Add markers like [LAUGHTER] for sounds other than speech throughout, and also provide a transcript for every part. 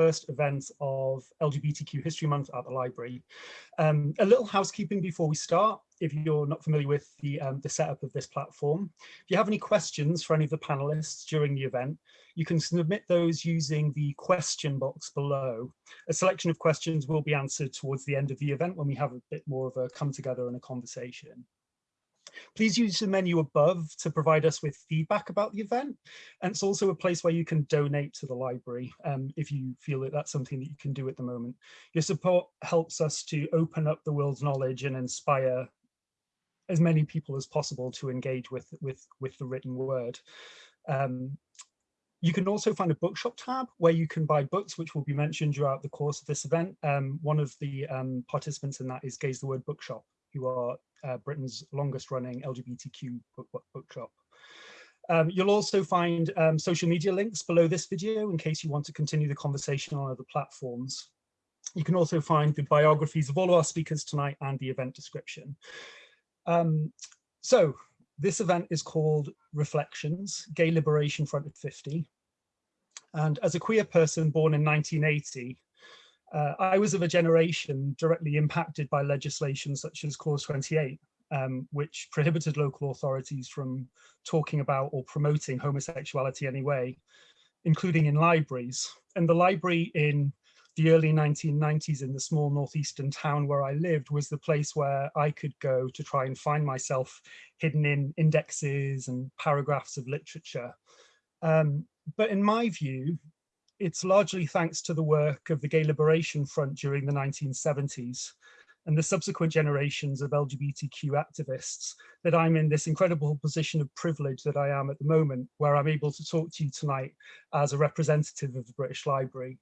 first event of LGBTQ History Month at the library. Um, a little housekeeping before we start, if you're not familiar with the, um, the setup of this platform. If you have any questions for any of the panelists during the event, you can submit those using the question box below. A selection of questions will be answered towards the end of the event when we have a bit more of a come together and a conversation. Please use the menu above to provide us with feedback about the event. And it's also a place where you can donate to the library um, if you feel that that's something that you can do at the moment. Your support helps us to open up the world's knowledge and inspire as many people as possible to engage with, with, with the written word. Um, you can also find a bookshop tab where you can buy books, which will be mentioned throughout the course of this event. Um, one of the um, participants in that is Gay's the Word Bookshop, who are uh, Britain's longest running LGBTQ book, book, bookshop. Um, you'll also find um, social media links below this video in case you want to continue the conversation on other platforms. You can also find the biographies of all of our speakers tonight and the event description. Um, so this event is called Reflections, Gay Liberation Front at 50. And as a queer person born in 1980, uh, I was of a generation directly impacted by legislation such as Clause 28, um, which prohibited local authorities from talking about or promoting homosexuality anyway, including in libraries. And the library in the early 1990s in the small northeastern town where I lived was the place where I could go to try and find myself hidden in indexes and paragraphs of literature. Um, but in my view, it's largely thanks to the work of the Gay Liberation Front during the 1970s and the subsequent generations of LGBTQ activists that I'm in this incredible position of privilege that I am at the moment, where I'm able to talk to you tonight as a representative of the British Library.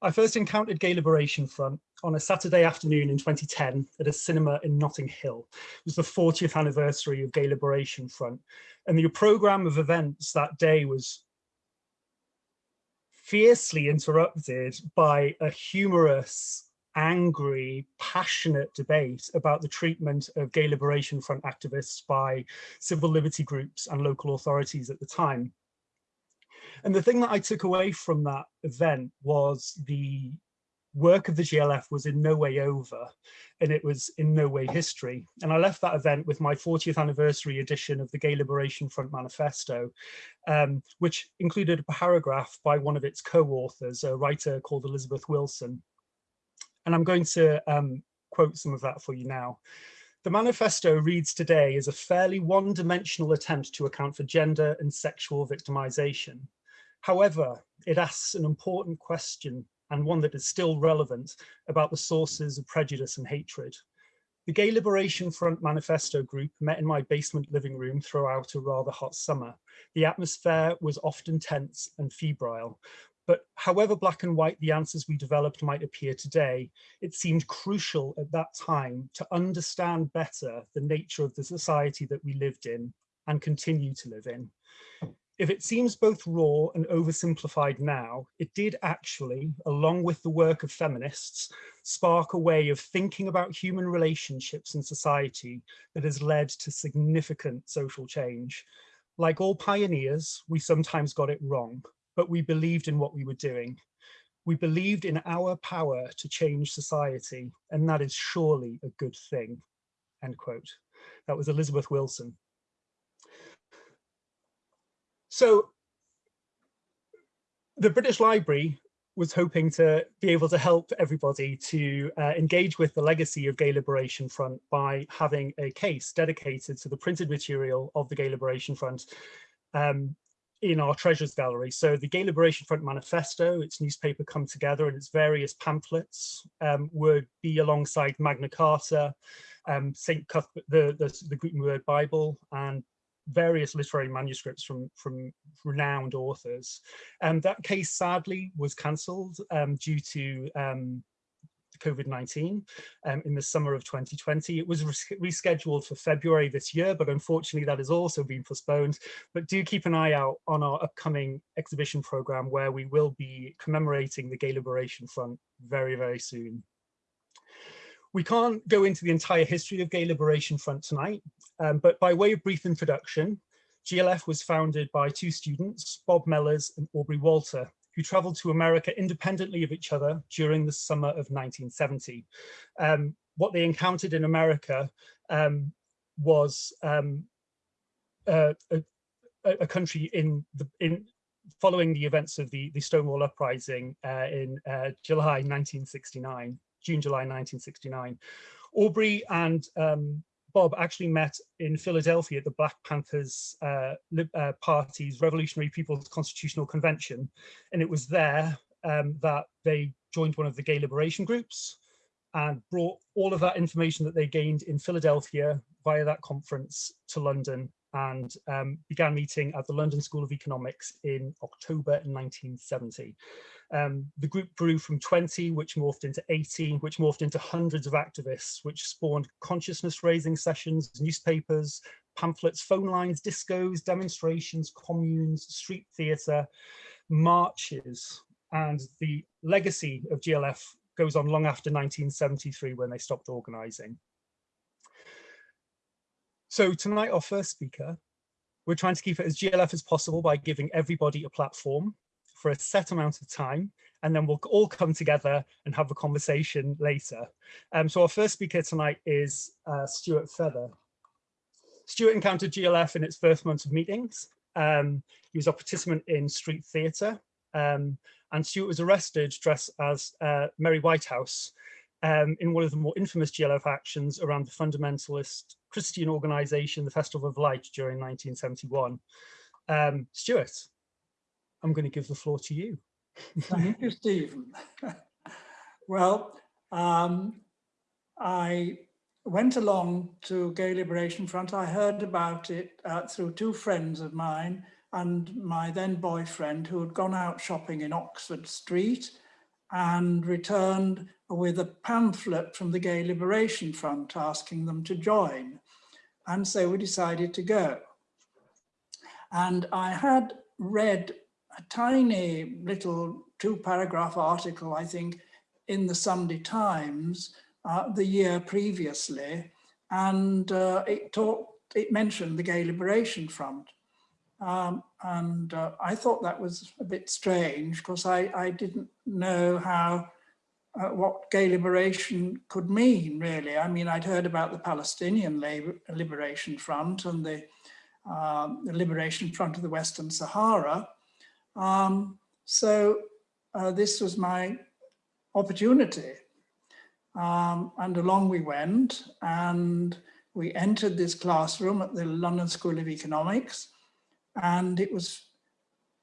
I first encountered Gay Liberation Front on a Saturday afternoon in 2010 at a cinema in Notting Hill. It was the 40th anniversary of Gay Liberation Front. And the programme of events that day was fiercely interrupted by a humorous, angry, passionate debate about the treatment of Gay Liberation Front activists by civil liberty groups and local authorities at the time. And the thing that I took away from that event was the work of the GLF was in no way over and it was in no way history. And I left that event with my 40th anniversary edition of the Gay Liberation Front Manifesto, um, which included a paragraph by one of its co-authors, a writer called Elizabeth Wilson. And I'm going to um, quote some of that for you now. The manifesto reads today as a fairly one-dimensional attempt to account for gender and sexual victimization. However, it asks an important question and one that is still relevant about the sources of prejudice and hatred. The Gay Liberation Front Manifesto group met in my basement living room throughout a rather hot summer. The atmosphere was often tense and febrile, but however black and white the answers we developed might appear today, it seemed crucial at that time to understand better the nature of the society that we lived in and continue to live in if it seems both raw and oversimplified now, it did actually, along with the work of feminists, spark a way of thinking about human relationships in society that has led to significant social change. Like all pioneers, we sometimes got it wrong, but we believed in what we were doing. We believed in our power to change society, and that is surely a good thing, end quote. That was Elizabeth Wilson. So the British Library was hoping to be able to help everybody to uh, engage with the legacy of Gay Liberation Front by having a case dedicated to the printed material of the Gay Liberation Front um, in our treasures gallery. So the Gay Liberation Front manifesto, its newspaper come together and its various pamphlets um, would be alongside Magna Carta, um, St. Cuthbert, the, the, the Gutenberg Bible and various literary manuscripts from from renowned authors. And that case sadly was cancelled um, due to um, COVID-19 um, in the summer of 2020. It was rescheduled for February this year, but unfortunately that has also been postponed. But do keep an eye out on our upcoming exhibition program where we will be commemorating the Gay Liberation Front very, very soon. We can't go into the entire history of Gay Liberation Front tonight, um, but by way of brief introduction, GLF was founded by two students, Bob Mellors and Aubrey Walter, who travelled to America independently of each other during the summer of 1970. Um, what they encountered in America um, was um, a, a, a, country in the in following the events of the the Stonewall uprising uh, in uh, July 1969, June July 1969. Aubrey and um, Bob actually met in Philadelphia at the Black Panthers uh, uh, Party's Revolutionary People's Constitutional Convention. And it was there um, that they joined one of the gay liberation groups and brought all of that information that they gained in Philadelphia via that conference to London and um, began meeting at the London School of Economics in October 1970. Um, the group grew from 20, which morphed into 18, which morphed into hundreds of activists, which spawned consciousness raising sessions, newspapers, pamphlets, phone lines, discos, demonstrations, communes, street theatre, marches, and the legacy of GLF goes on long after 1973 when they stopped organising. So tonight, our first speaker, we're trying to keep it as GLF as possible by giving everybody a platform for a set amount of time, and then we'll all come together and have a conversation later. Um, so our first speaker tonight is uh, Stuart Feather. Stuart encountered GLF in its first months of meetings. Um, he was a participant in street theatre, um, and Stuart was arrested dressed as uh, Mary Whitehouse um, in one of the more infamous GLF actions around the fundamentalist Christian organisation, the Festival of Light during 1971. Um, Stuart, I'm going to give the floor to you. [LAUGHS] Thank you, Stephen. [LAUGHS] well, um, I went along to Gay Liberation Front. I heard about it uh, through two friends of mine and my then boyfriend who had gone out shopping in Oxford Street and returned with a pamphlet from the Gay Liberation Front asking them to join. And so we decided to go. And I had read a tiny little two paragraph article, I think, in the Sunday Times uh, the year previously, and uh, it talked, it mentioned the Gay Liberation Front. Um, and uh, I thought that was a bit strange because I, I didn't know how uh, what gay liberation could mean really. I mean, I'd heard about the Palestinian Liberation Front and the, um, the Liberation Front of the Western Sahara, um, so uh, this was my opportunity. Um, and along we went and we entered this classroom at the London School of Economics and it was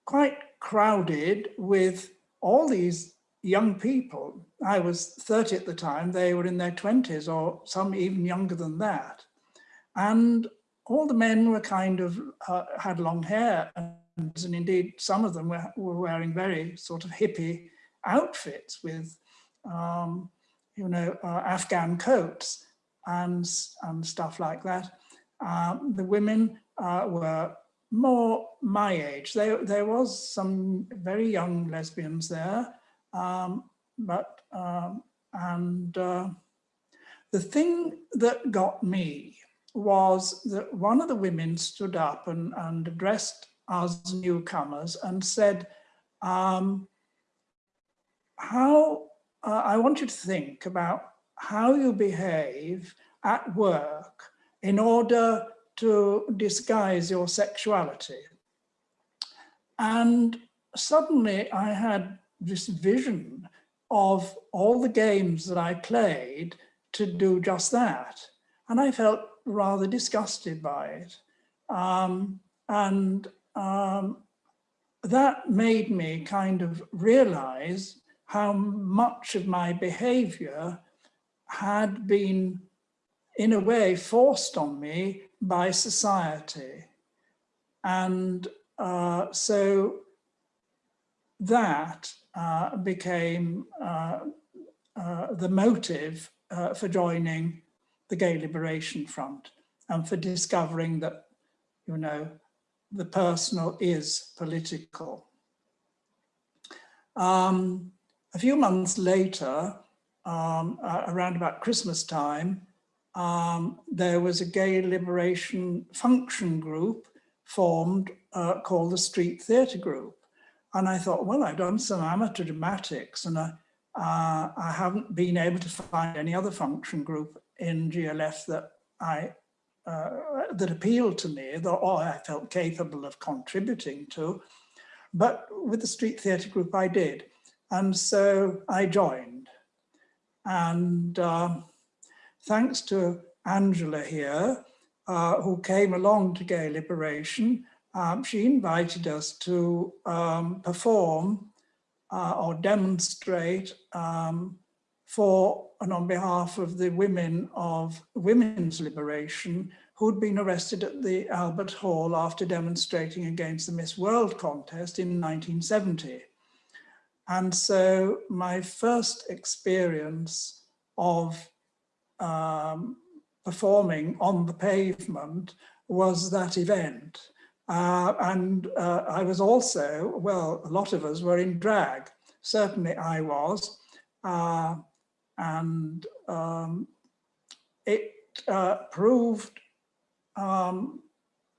quite crowded with all these young people. I was 30 at the time, they were in their 20s or some even younger than that. And all the men were kind of, uh, had long hair and indeed some of them were, were wearing very sort of hippie outfits with, um, you know, uh, Afghan coats and, and stuff like that. Um, the women uh, were more my age. There, there was some very young lesbians there, um, but, um, and uh, the thing that got me was that one of the women stood up and, and addressed as newcomers and said, um, how, uh, I want you to think about how you behave at work in order to disguise your sexuality. And suddenly I had this vision of all the games that I played to do just that. And I felt rather disgusted by it. Um, and um, that made me kind of realize how much of my behavior had been in a way forced on me by society. And uh, so that uh, became uh, uh the motive uh, for joining the Gay Liberation Front and for discovering that, you know, the personal is political. Um, a few months later, um, uh, around about Christmas time, um, there was a gay liberation function group formed uh, called the Street Theatre Group. And I thought, well, I've done some amateur dramatics and I, uh, I haven't been able to find any other function group in GLF that I uh, that appealed to me, or I felt capable of contributing to. But with the Street Theatre Group, I did. And so I joined. And uh, thanks to Angela here, uh, who came along to Gay Liberation, um, she invited us to um, perform uh, or demonstrate um, for and on behalf of the women of women's liberation who'd been arrested at the Albert Hall after demonstrating against the Miss World contest in 1970. And so my first experience of um, performing on the pavement was that event. Uh, and uh, I was also, well, a lot of us were in drag. Certainly I was. Uh, and um, it uh, proved um,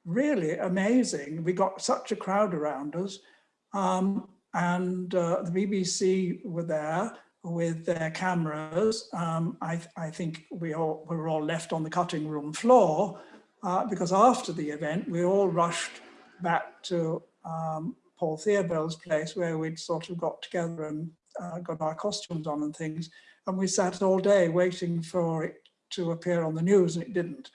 really amazing. We got such a crowd around us um, and uh, the BBC were there with their cameras. Um, I, I, think we, all, we were all left on the cutting room floor uh, because after the event, we all rushed back to um, Paul Theobald's place where we'd sort of got together and uh, got our costumes on and things. And we sat all day waiting for it to appear on the news and it didn't.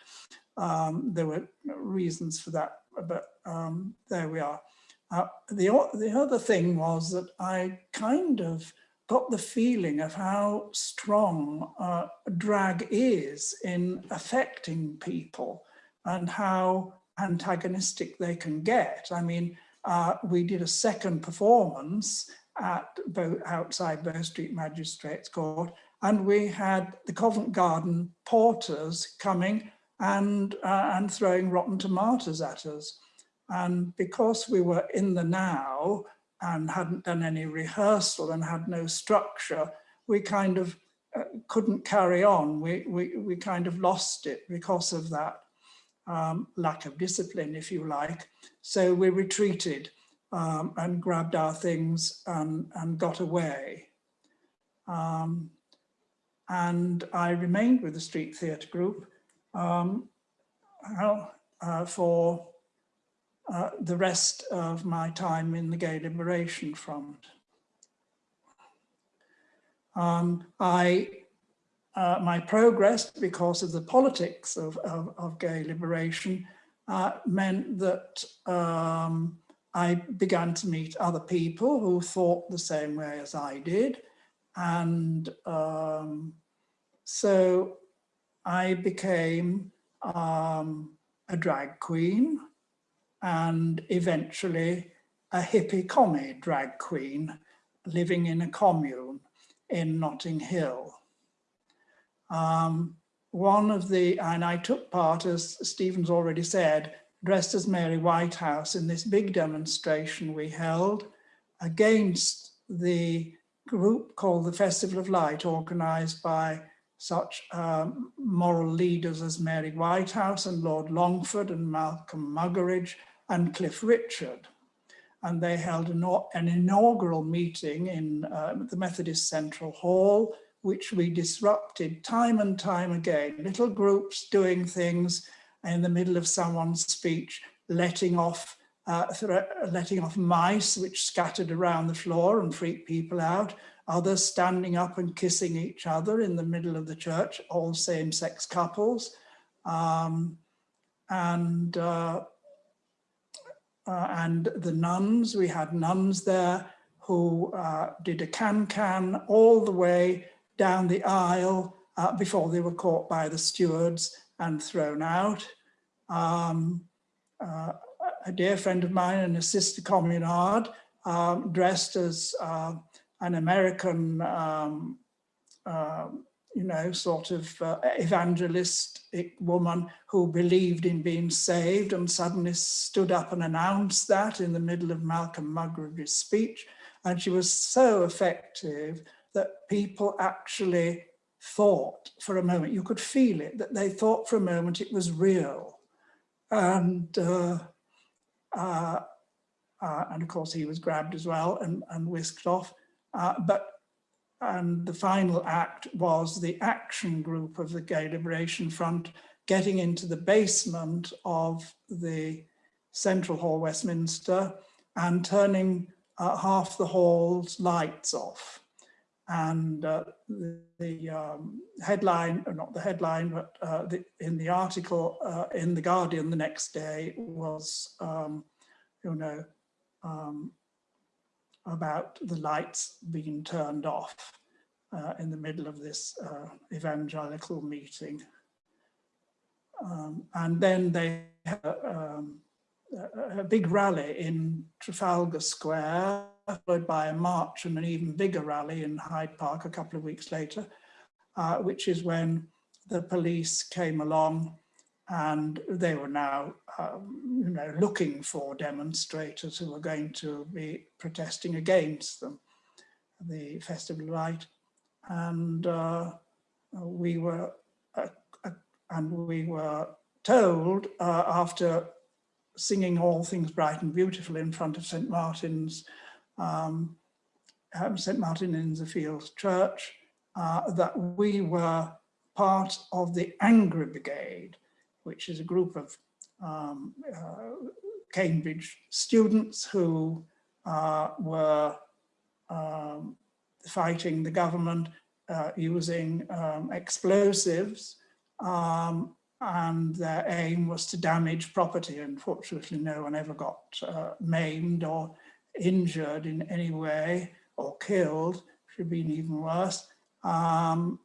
Um, there were reasons for that, but um, there we are. Uh, the, the other thing was that I kind of got the feeling of how strong uh, drag is in affecting people and how antagonistic they can get. I mean, uh, we did a second performance at both outside Bow Street Magistrates Court and we had the Covent Garden porters coming and, uh, and throwing rotten tomatoes at us. And because we were in the now and hadn't done any rehearsal and had no structure, we kind of uh, couldn't carry on. We, we, we kind of lost it because of that um, lack of discipline, if you like. So we retreated um, and grabbed our things and, and got away. Um, and I remained with the Street Theatre Group um, uh, for uh, the rest of my time in the Gay Liberation Front. Um, I, uh, my progress because of the politics of, of, of gay liberation uh, meant that um, I began to meet other people who thought the same way as I did. And um, so I became um, a drag queen and eventually a hippie commie drag queen living in a commune in Notting Hill. Um, one of the, and I took part, as Stephen's already said, dressed as Mary Whitehouse in this big demonstration we held against the group called the Festival of Light, organized by such um, moral leaders as Mary Whitehouse and Lord Longford and Malcolm Muggeridge and Cliff Richard. And they held an, an inaugural meeting in uh, the Methodist Central Hall, which we disrupted time and time again. Little groups doing things in the middle of someone's speech, letting off uh, letting off mice which scattered around the floor and freaked people out, others standing up and kissing each other in the middle of the church, all same-sex couples. Um, and, uh, uh, and the nuns, we had nuns there who uh, did a can-can all the way down the aisle uh, before they were caught by the stewards and thrown out. Um, uh, a dear friend of mine and a sister communard um, dressed as uh, an American, um, uh, you know, sort of uh, evangelistic woman who believed in being saved and suddenly stood up and announced that in the middle of Malcolm Muggeridge's speech. And she was so effective that people actually thought for a moment, you could feel it, that they thought for a moment it was real. And uh, uh, uh, and of course he was grabbed as well and, and whisked off. Uh, but and the final act was the action group of the Gay Liberation Front getting into the basement of the Central Hall, Westminster, and turning uh, half the hall's lights off. And uh, the, the um, headline, or not the headline, but uh, the, in the article uh, in The Guardian the next day was, um, you know, um, about the lights being turned off uh, in the middle of this uh, evangelical meeting. Um, and then they had um, a, a big rally in Trafalgar Square, followed by a march and an even bigger rally in Hyde Park a couple of weeks later, uh, which is when the police came along and they were now, um, you know, looking for demonstrators who were going to be protesting against them, the Festival of Light, and uh, we were, uh, uh and we were told uh, after singing all things bright and beautiful in front of St Martin's, um, St Martin in the Fields Church, uh, that we were part of the Angry Brigade, which is a group of um, uh, Cambridge students who uh, were um, fighting the government uh, using um, explosives um, and their aim was to damage property. Unfortunately, no one ever got uh, maimed or injured in any way or killed, should be even worse. Um,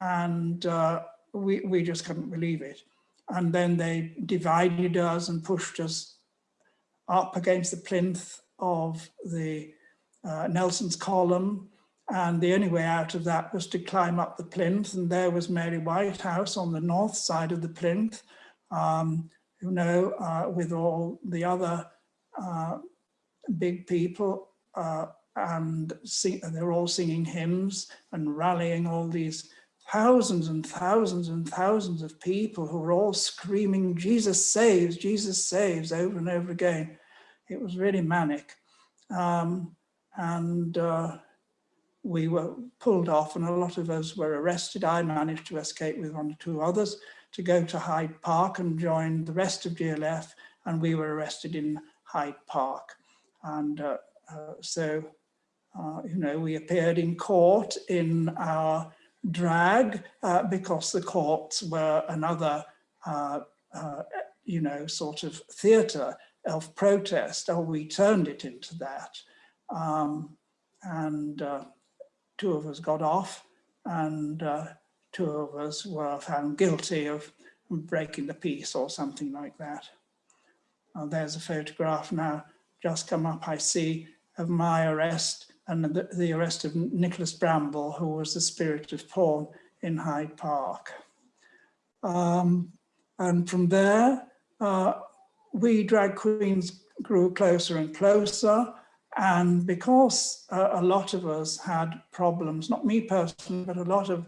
and uh, we, we just couldn't believe it. And then they divided us and pushed us up against the plinth of the uh, Nelson's column. And the only way out of that was to climb up the plinth. And there was Mary Whitehouse on the north side of the plinth um, you know uh, with all the other uh, big people uh, and sing, they're all singing hymns and rallying all these thousands and thousands and thousands of people who were all screaming, Jesus saves, Jesus saves over and over again. It was really manic. Um, and uh, we were pulled off and a lot of us were arrested. I managed to escape with one or two others to go to Hyde Park and join the rest of GLF and we were arrested in Hyde Park. And uh, uh, so, uh, you know, we appeared in court in our drag uh, because the courts were another, uh, uh, you know, sort of theatre of protest, or we turned it into that. Um, and uh, two of us got off and uh, two of us were found guilty of breaking the peace or something like that. there's a photograph now just come up, I see, of my arrest and the, the arrest of Nicholas Bramble, who was the spirit of Paul in Hyde Park. Um, and from there, uh, we drag queens grew closer and closer. And because uh, a lot of us had problems, not me personally, but a lot of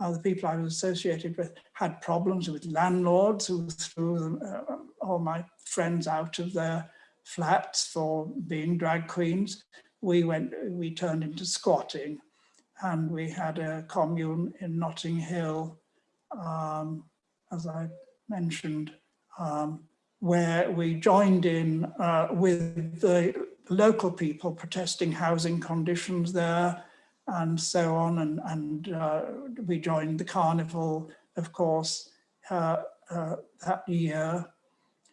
uh, the people I was associated with had problems with landlords who threw them, uh, all my friends out of their flats for being drag queens we went, we turned into squatting and we had a commune in Notting Hill, um, as I mentioned, um, where we joined in uh, with the local people protesting housing conditions there and so on. And, and uh, we joined the carnival, of course, uh, uh that year.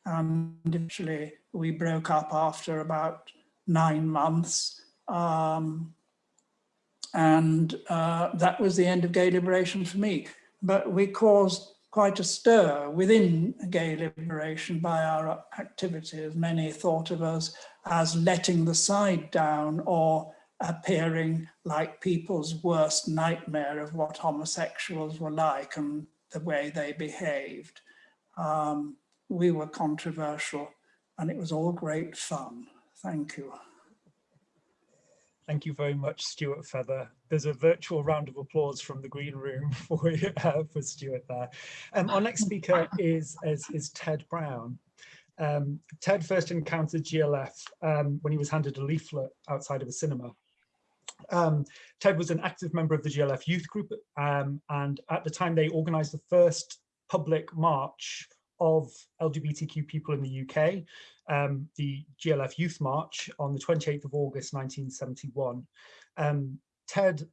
And eventually we broke up after about nine months um, and uh, that was the end of gay liberation for me. But we caused quite a stir within gay liberation by our activities. Many thought of us as letting the side down or appearing like people's worst nightmare of what homosexuals were like and the way they behaved. Um, we were controversial and it was all great fun. Thank you. Thank you very much, Stuart Feather. There's a virtual round of applause from the green room [LAUGHS] for, uh, for Stuart there. Um, our next speaker is, is, is Ted Brown. Um, Ted first encountered GLF um, when he was handed a leaflet outside of a cinema. Um, Ted was an active member of the GLF youth group, um, and at the time they organized the first public march of LGBTQ people in the UK, um, the GLF Youth March on the 28th of August 1971. Um, Ted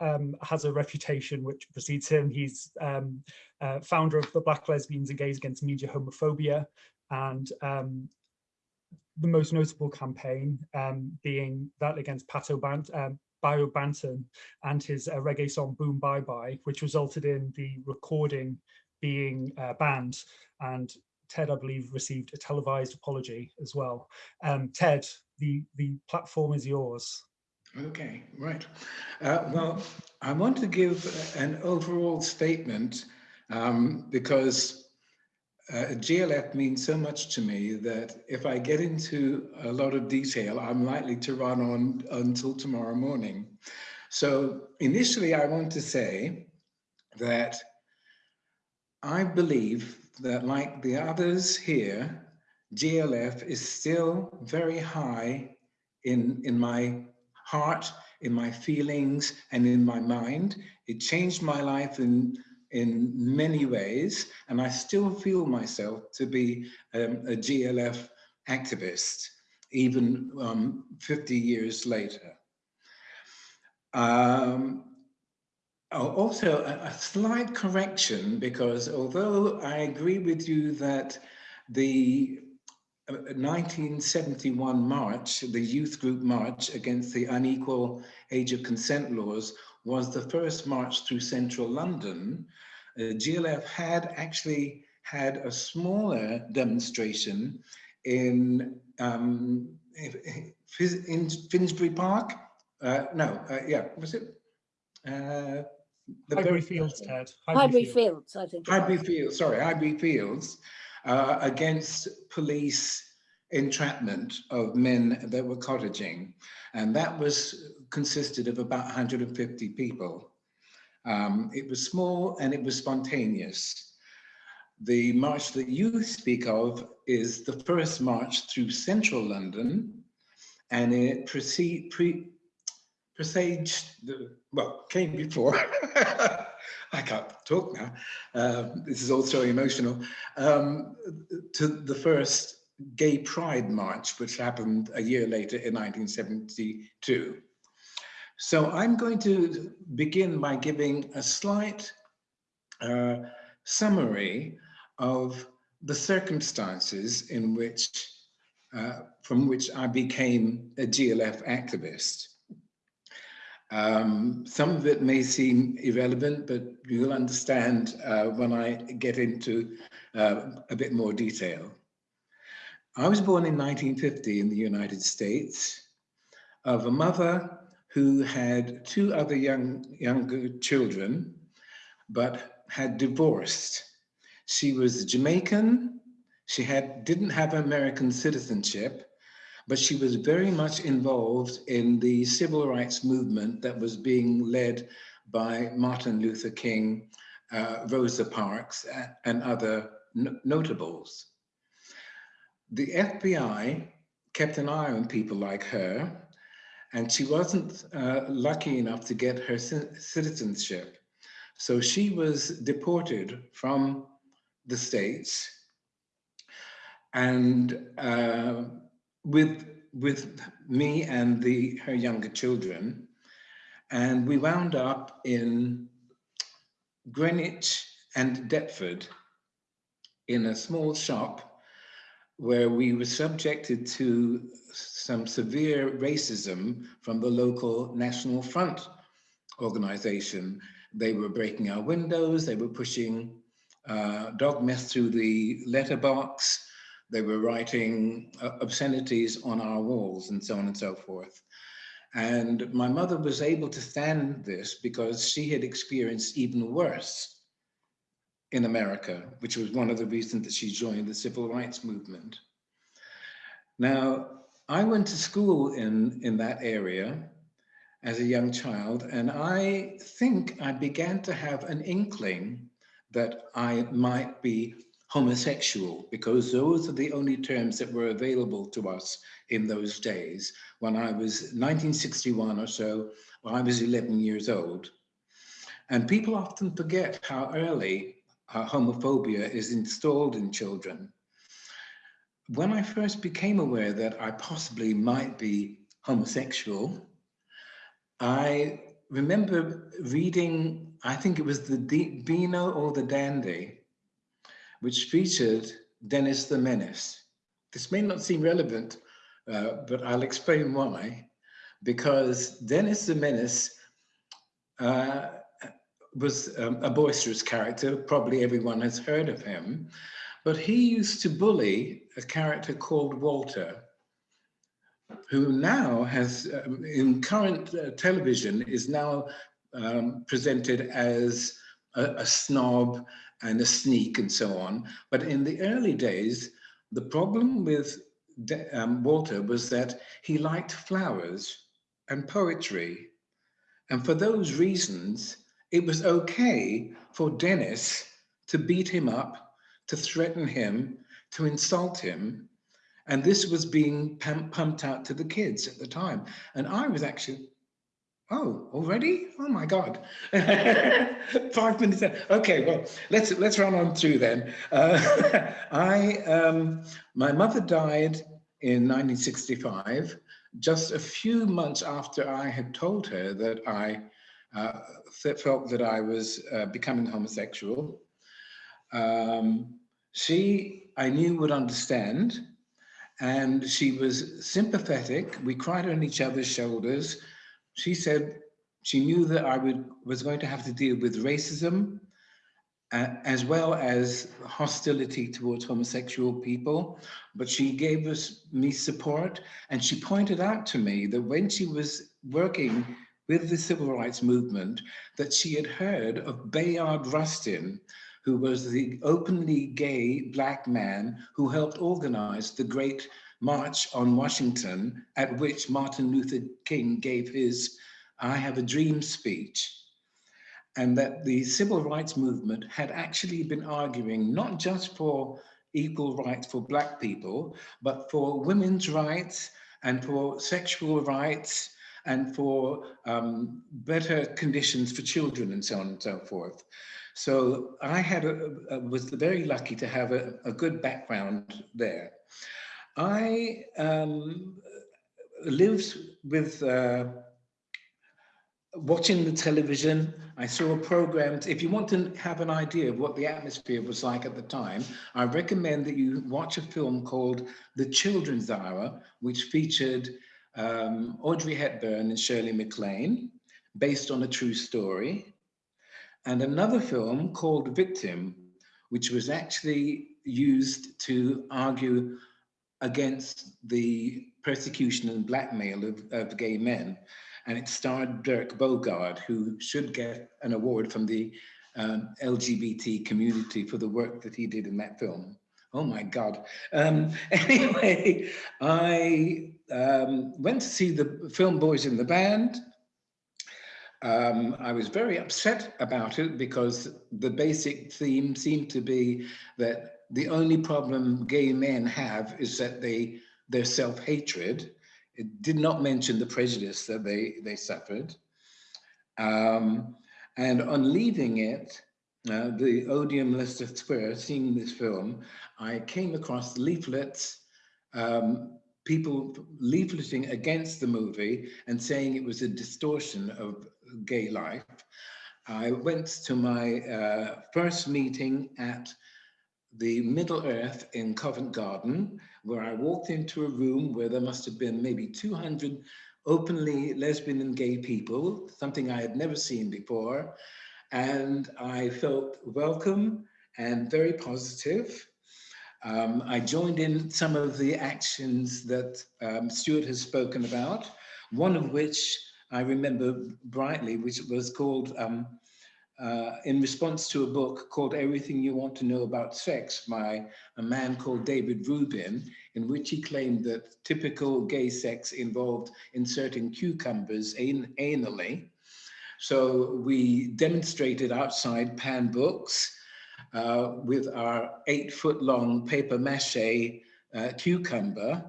um, has a reputation which precedes him. He's um, uh, founder of the Black Lesbians and Gays Against Media Homophobia and um, the most notable campaign um, being that against Pato Bant um, Buju Banton and his uh, reggae song Boom Bye Bye, which resulted in the recording being uh, banned. And Ted, I believe, received a televised apology as well. Um, Ted, the, the platform is yours. Okay, right. Uh, well, I want to give an overall statement um, because uh, GLF means so much to me that if I get into a lot of detail, I'm likely to run on until tomorrow morning. So initially, I want to say that I believe that like the others here, GLF is still very high in, in my heart, in my feelings, and in my mind. It changed my life in in many ways, and I still feel myself to be um, a GLF activist, even um, 50 years later. Um, also, a, a, slight correction, because although I agree with you that the 1971 uh, march, the youth group march against the unequal age of consent laws was the first march through central London, uh, GLF had actually had a smaller demonstration in um, in Finsbury Park. Uh, no, uh, yeah, was it? The Highbury Fields, Ted. Highbury, Highbury Fields. Fields, I think. Highbury Fields, sorry, Highbury Fields, uh, against police entrapment of men that were cottaging. And that was consisted of about 150 people. Um, it was small and it was spontaneous. The march that you speak of is the first march through central London and it precede, pre, presaged, the, well, came before, [LAUGHS] I can't talk now, uh, this is all so emotional, um, to the first Gay Pride March, which happened a year later in 1972. So I'm going to begin by giving a slight uh, summary of the circumstances in which, uh, from which I became a GLF activist. Um, some of it may seem irrelevant, but you'll understand uh, when I get into uh, a bit more detail. I was born in 1950 in the United States of a mother who had two other young younger children, but had divorced. She was Jamaican. She had didn't have American citizenship, but she was very much involved in the civil rights movement that was being led by Martin Luther King, uh, Rosa Parks, and other notables. The FBI kept an eye on people like her and she wasn't uh, lucky enough to get her citizenship. So she was deported from the States and uh, with, with me and the, her younger children. And we wound up in Greenwich and Deptford in a small shop where we were subjected to some severe racism from the local National Front organization. They were breaking our windows, they were pushing uh, dog mess through the letterbox, they were writing uh, obscenities on our walls and so on and so forth. And my mother was able to stand this because she had experienced even worse in America, which was one of the reasons that she joined the civil rights movement. Now, I went to school in, in that area as a young child, and I think I began to have an inkling that I might be homosexual because those are the only terms that were available to us in those days. When I was 1961 or so, when I was 11 years old. And people often forget how early uh, homophobia is installed in children. When I first became aware that I possibly might be homosexual, I remember reading, I think it was the Beano or the Dandy, which featured Dennis the Menace. This may not seem relevant, uh, but I'll explain why. Because Dennis the Menace uh, was um, a boisterous character. Probably everyone has heard of him. But he used to bully a character called Walter, who now has, um, in current uh, television, is now um, presented as a, a, snob and a sneak and so on. But in the early days, the problem with um, Walter was that he liked flowers and poetry. And for those reasons, it was okay for Dennis to beat him up, to threaten him, to insult him. And this was being pumped out to the kids at the time. And I was actually, oh, already? Oh my God. [LAUGHS] Five minutes. Okay, well, let's let's run on through then. Uh, [LAUGHS] I, um, my mother died in 1965, just a few months after I had told her that I uh, felt that I was uh, becoming homosexual. Um, she, I knew, would understand, and she was sympathetic. We cried on each other's shoulders. She said she knew that I would was going to have to deal with racism, uh, as well as hostility towards homosexual people, but she gave us me support, and she pointed out to me that when she was working with the civil rights movement that she had heard of Bayard Rustin, who was the openly gay black man who helped organize the great march on Washington at which Martin Luther King gave his I Have a Dream speech. And that the civil rights movement had actually been arguing not just for equal rights for black people, but for women's rights and for sexual rights and for um, better conditions for children and so on and so forth. So I had a, a, was very lucky to have a, a good background there. I um, lived with uh, watching the television. I saw programs. If you want to have an idea of what the atmosphere was like at the time, I recommend that you watch a film called The Children's Hour, which featured um, Audrey Hepburn and Shirley MacLaine, based on a true story, and another film called Victim, which was actually used to argue against the persecution and blackmail of, of gay men. And it starred Dirk Bogarde, who should get an award from the um, LGBT community for the work that he did in that film. Oh my God. Um, [LAUGHS] anyway, I um, went to see the film Boys in the Band. Um, I was very upset about it because the basic theme seemed to be that the only problem gay men have is that they their self-hatred. It did not mention the prejudice that they, they suffered. Um, and on leaving it, uh, the Odeon Leicester Square, seeing this film, I came across leaflets, um, people leafleting against the movie and saying it was a distortion of gay life. I went to my uh, first meeting at the Middle Earth in Covent Garden, where I walked into a room where there must have been maybe 200 openly lesbian and gay people, something I had never seen before. And I felt welcome and very positive. Um, I joined in some of the actions that um, Stuart has spoken about, one of which I remember brightly, which was called, um, uh, in response to a book called Everything You Want to Know About Sex by a man called David Reuben, in which he claimed that typical gay sex involved inserting cucumbers an anally. So we demonstrated outside Pan Books uh, with our eight foot long paper mache uh, cucumber,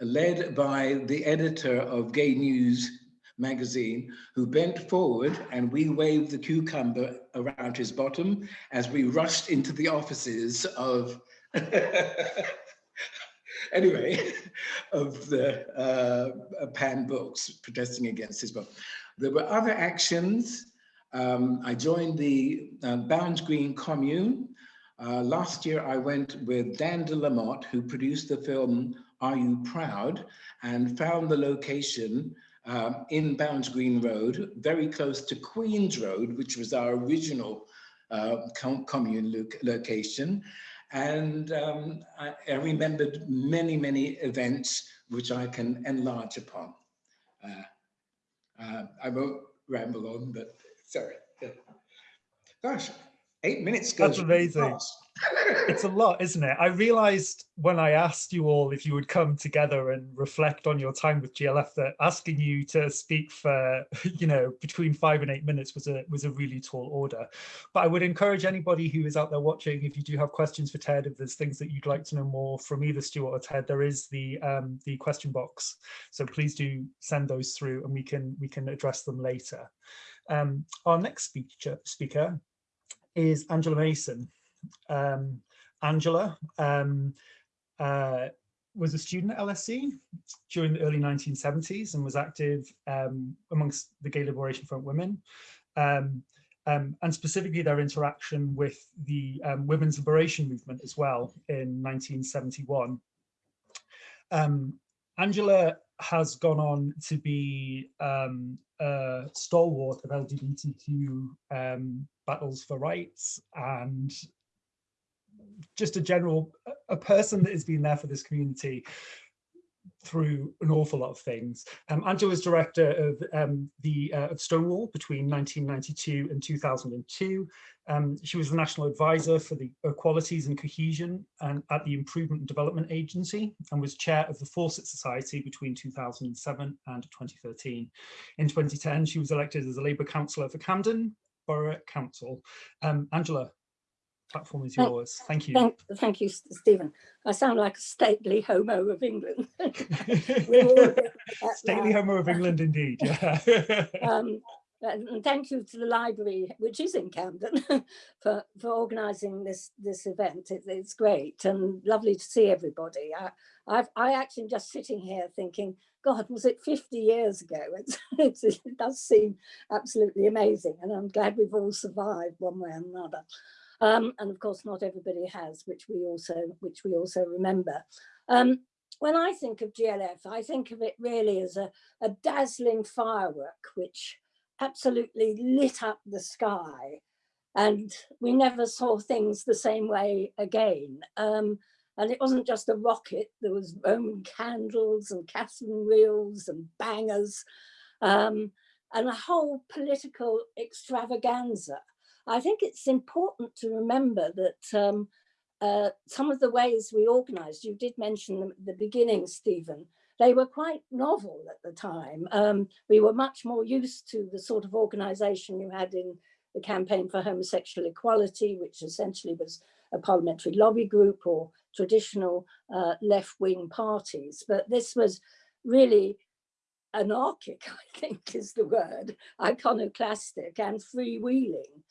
led by the editor of Gay News magazine, who bent forward and we waved the cucumber around his bottom as we rushed into the offices of [LAUGHS] anyway, [LAUGHS] of the uh, Pan Books protesting against his book. There were other actions. Um, I joined the uh, Bounds Green Commune. Uh, last year, I went with Dan de Lamotte, who produced the film Are You Proud? and found the location um, in Bounds Green Road, very close to Queen's Road, which was our original uh, commune lo location. And um, I, I, remembered many, many events which I can enlarge upon. Uh, uh, I won't ramble on, but sorry. Gosh, eight minutes goes That's amazing. It's a lot, isn't it? I realized when I asked you all if you would come together and reflect on your time with GLF that asking you to speak for, [LAUGHS] you know, between five and eight minutes was a was a really tall order. But I would encourage anybody who is out there watching, if you do have questions for Ted, if there's things that you'd like to know more from either Stuart or Ted, there is the um, the question box. So please do send those through and we can we can address them later. Um, our next speaker, speaker is Angela Mason. Um, Angela um, uh, was a student at LSE during the early 1970s and was active um, amongst the Gay Liberation Front women. Um, um, and specifically their interaction with the um, women's liberation movement as well in 1971. Um, Angela has gone on to be um, a stalwart of LGBTQ um, battles for rights and just a general a person that has been there for this community through an awful lot of things. Um, Angela was director of um, the uh, of Stonewall between 1992 and 2002. Um, she was the national advisor for the equalities and cohesion and at the Improvement and Development Agency and was chair of the Fawcett Society between 2007 and 2013. In 2010, she was elected as a Labour councillor for Camden Borough Council. Um, Angela, platform is yours. Thank you. Thank, thank you, Stephen. I sound like a stately homo of England. [LAUGHS] [LAUGHS] stately homo of England, indeed. Yeah. [LAUGHS] um, and thank you to the library, which is in Camden, for for organising this this event. It, it's great and lovely to see everybody. I, I've I actually just sitting here thinking, God, was it 50 years ago? It's, it's, it does seem absolutely amazing, and I'm glad we've all survived one way or another. Um, and of course, not everybody has, which we also which we also remember. Um, when I think of GLF, I think of it really as a, a dazzling firework, which absolutely lit up the sky. And we never saw things the same way again. Um, and it wasn't just a rocket, there was Roman candles and Catherine wheels and bangers um, and a whole political extravaganza. I think it's important to remember that um, uh, some of the ways we organized, you did mention them at the beginning, Stephen, they were quite novel at the time. Um, we were much more used to the sort of organization you had in the campaign for homosexual equality, which essentially was a parliamentary lobby group or traditional uh, left-wing parties. But this was really anarchic, [LAUGHS] I think is the word, iconoclastic and freewheeling.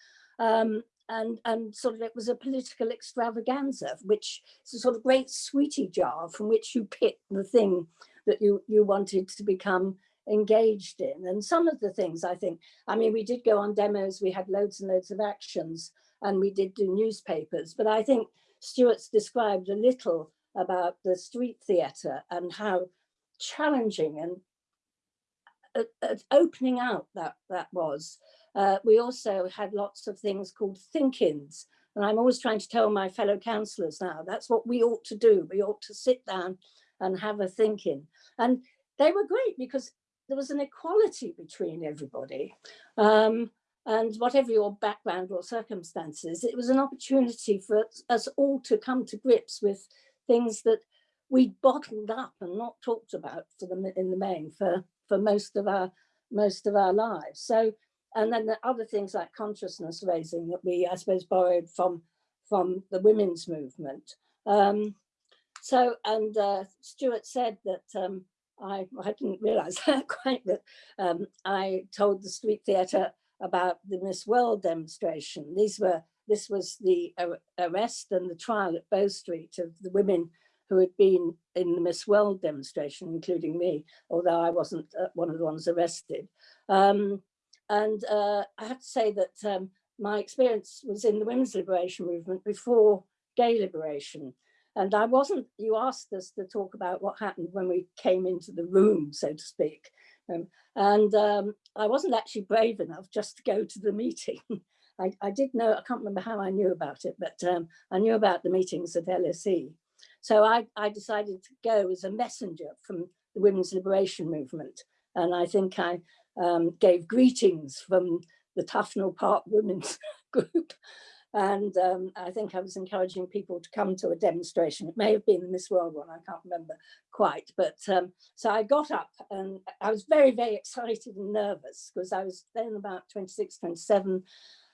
Um, and, and sort of it was a political extravaganza, which is a sort of great sweetie jar from which you pick the thing that you, you wanted to become engaged in. And some of the things I think, I mean, we did go on demos, we had loads and loads of actions and we did do newspapers, but I think Stuart's described a little about the street theatre and how challenging and uh, uh, opening out that that was uh, we also had lots of things called think-ins. And I'm always trying to tell my fellow councillors now, that's what we ought to do. We ought to sit down and have a thinking. And they were great because there was an equality between everybody. Um, and whatever your background or circumstances, it was an opportunity for us all to come to grips with things that we bottled up and not talked about for in the main for, for most of our most of our lives. So and then the other things like consciousness raising that we, I suppose, borrowed from from the women's movement. Um, so, and uh, Stuart said that um, I, I didn't realize [LAUGHS] that quite, but um, I told the Street Theatre about the Miss World demonstration. These were, this was the arrest and the trial at Bow Street of the women who had been in the Miss World demonstration, including me, although I wasn't uh, one of the ones arrested. Um, and uh, I have to say that um, my experience was in the women's liberation movement before gay liberation. And I wasn't, you asked us to talk about what happened when we came into the room, so to speak. Um, and um, I wasn't actually brave enough just to go to the meeting. [LAUGHS] I, I, did know, I can't remember how I knew about it, but um, I knew about the meetings at LSE. So I, I decided to go as a messenger from the women's liberation movement. And I think I um, gave greetings from the Tufnell Park Women's [LAUGHS] Group and um, I think I was encouraging people to come to a demonstration. It may have been the Miss World one, I can't remember quite. But um, so I got up and I was very, very excited and nervous because I was then about 26, 27.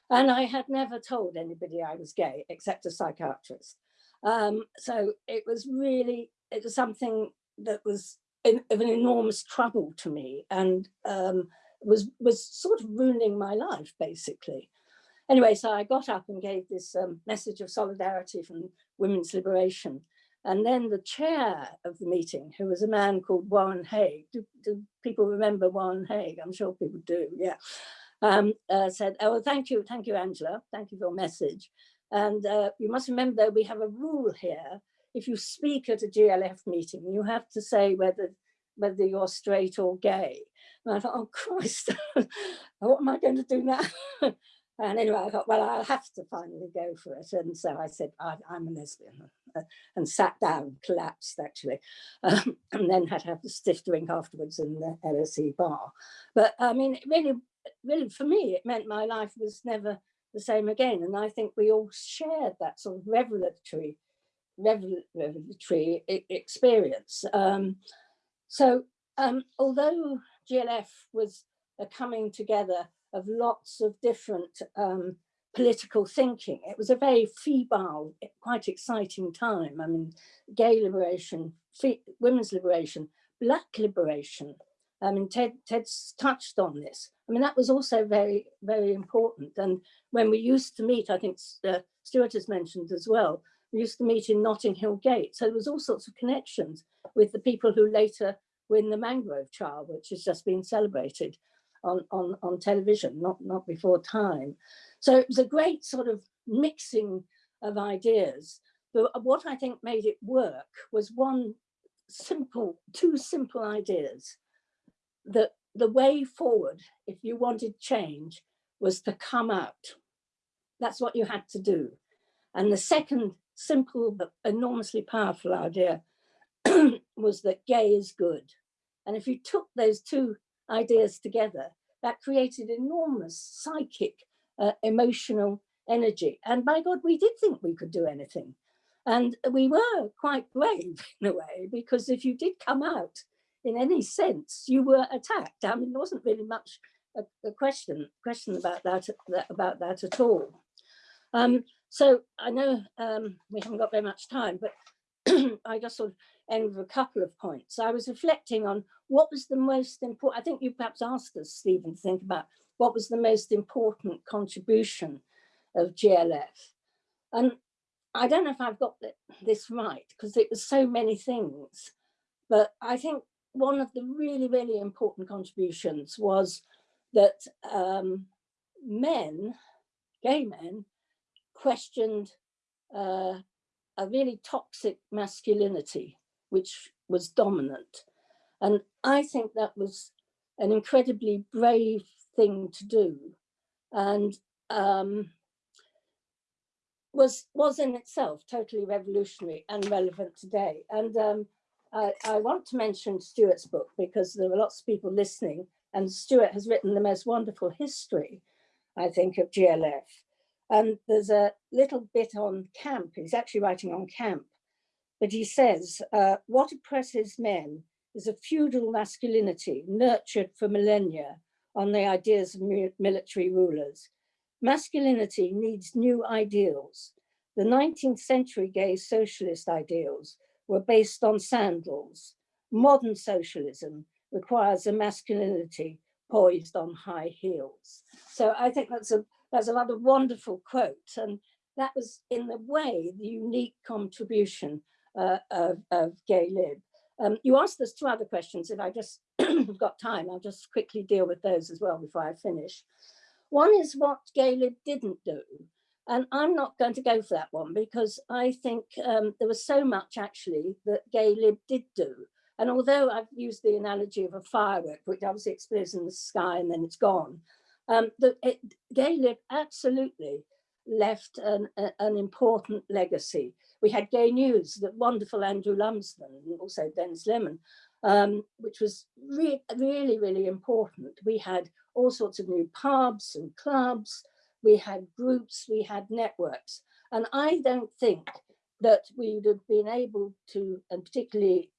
And I had never told anybody I was gay except a psychiatrist. Um, so it was really, it was something that was in, of an enormous trouble to me and um, was, was sort of ruining my life, basically. Anyway, so I got up and gave this um, message of solidarity from women's liberation. And then the chair of the meeting, who was a man called Warren Haig, do, do people remember Warren Haig? I'm sure people do, yeah. Um, uh, said, oh, thank you, thank you, Angela. Thank you for your message. And uh, you must remember we have a rule here. If you speak at a GLF meeting, you have to say whether whether you're straight or gay. And I thought, oh Christ, [LAUGHS] what am I going to do now? [LAUGHS] And anyway, I thought, well, I'll have to finally go for it. And so I said, I, am a lesbian [LAUGHS] and sat down, collapsed actually, um, and then had to have a stiff drink afterwards in the LSE bar. But I mean, really, really for me, it meant my life was never the same again. And I think we all shared that sort of revelatory, revelatory experience. Um, so um, although GLF was a coming together of lots of different um, political thinking. It was a very febrile, quite exciting time. I mean, gay liberation, women's liberation, black liberation. I mean, Ted, Ted's touched on this. I mean, that was also very, very important. And when we used to meet, I think uh, Stuart has mentioned as well, we used to meet in Notting Hill Gate. So there was all sorts of connections with the people who later win the Mangrove Trial, which has just been celebrated on, on, on television, not, not before time. So it was a great sort of mixing of ideas. But what I think made it work was one simple, two simple ideas that the way forward, if you wanted change, was to come out. That's what you had to do. And the second simple but enormously powerful idea [CLEARS THROAT] was that gay is good. And if you took those two ideas together, that created enormous psychic, uh, emotional energy. And by God, we did think we could do anything. And we were quite brave [LAUGHS] in a way, because if you did come out in any sense, you were attacked. I mean, there wasn't really much a, a question question about that, that, about that at all. Um, so I know um, we haven't got very much time, but [CLEARS THROAT] I just sort of end with a couple of points. I was reflecting on what was the most important, I think you perhaps asked us, Stephen, to think about what was the most important contribution of GLF. And I don't know if I've got this right, because it was so many things, but I think one of the really, really important contributions was that um, men, gay men, questioned uh, a really toxic masculinity, which was dominant. And I think that was an incredibly brave thing to do and um, was, was in itself totally revolutionary and relevant today. And um, I, I want to mention Stuart's book because there are lots of people listening and Stuart has written the most wonderful history, I think, of GLF. And there's a little bit on camp, he's actually writing on camp, but he says, uh, what oppresses men is a feudal masculinity nurtured for millennia on the ideas of military rulers. Masculinity needs new ideals. the 19th century gay socialist ideals were based on sandals. Modern socialism requires a masculinity poised on high heels. So I think that's a that's a rather wonderful quote. And that was in a way the unique contribution uh, of, of Gay Lib. Um, you asked us two other questions. If I just [CLEARS THROAT] have got time, I'll just quickly deal with those as well before I finish. One is what Gay Lib didn't do. And I'm not going to go for that one because I think um, there was so much actually that Gay Lib did do. And although I've used the analogy of a firework, which obviously explodes in the sky and then it's gone, um, the, it, Gay Lib absolutely left an, a, an important legacy. We had Gay News, the wonderful Andrew Lumsden, and also Denis Lemon, um, which was re really, really important. We had all sorts of new pubs and clubs, we had groups, we had networks. And I don't think that we would have been able to, and particularly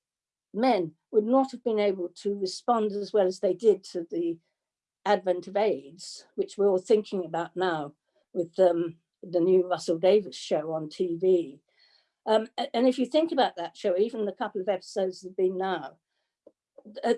men, would not have been able to respond as well as they did to the advent of AIDS, which we're all thinking about now with um, the new Russell Davies show on TV. Um, and if you think about that show, even the couple of episodes that have been now,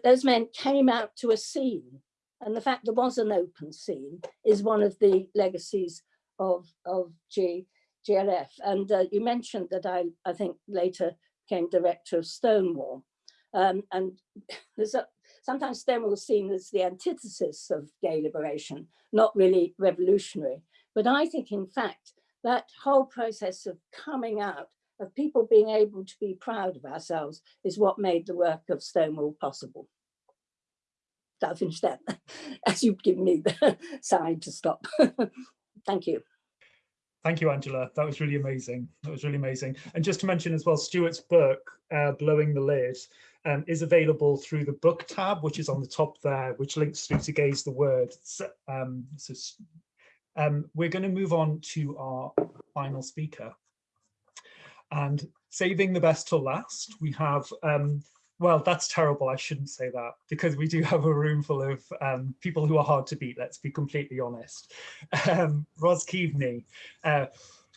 those men came out to a scene and the fact there was an open scene is one of the legacies of, of G, GLF. And uh, you mentioned that I, I think later became director of Stonewall. Um, and [LAUGHS] there's a, sometimes Stonewall is seen as the antithesis of gay liberation, not really revolutionary. But I think in fact, that whole process of coming out, of people being able to be proud of ourselves is what made the work of Stonewall possible. I'll finish that [LAUGHS] as you've given me the [LAUGHS] sign to stop. [LAUGHS] Thank you. Thank you, Angela. That was really amazing. That was really amazing. And just to mention as well, Stuart's book, uh, Blowing the Lid, um, is available through the book tab, which is on the top there, which links through to Gay's the Word. So, um, so um, we're going to move on to our final speaker. And saving the best till last, we have um, well, that's terrible. I shouldn't say that because we do [LAUGHS] have a room full of um, people who are hard to beat. Let's be completely honest. [LAUGHS] Um, Roz Kaveney. Uh,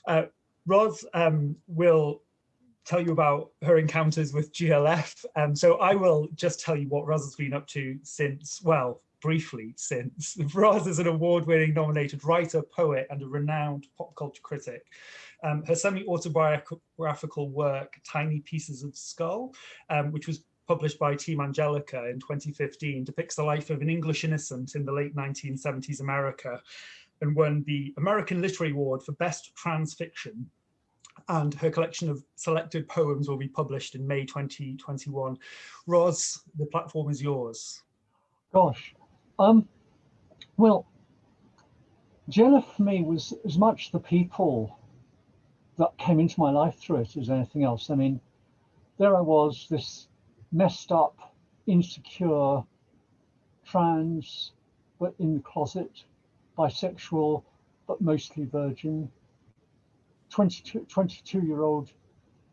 uh, Roz um, will tell you about her encounters with GLF. Um, so I will just tell you what Roz has been up to since, well, briefly since. [LAUGHS] Roz is an award-winning nominated writer, poet, and a renowned pop culture critic. Um, her semi-autobiographical work, Tiny Pieces of Skull, um, which was published by Team Angelica in 2015, depicts the life of an English innocent in the late 1970s America and won the Lambda Literary Award for Best Trans Fiction. And her collection of selected poems will be published in May 2021. Roz, the platform is yours. Gosh, um, well, Jenna for me was as much the people that came into my life through it as anything else. I mean, there I was, this messed up, insecure, trans, but in the closet, bisexual, but mostly virgin, 22, 22 year old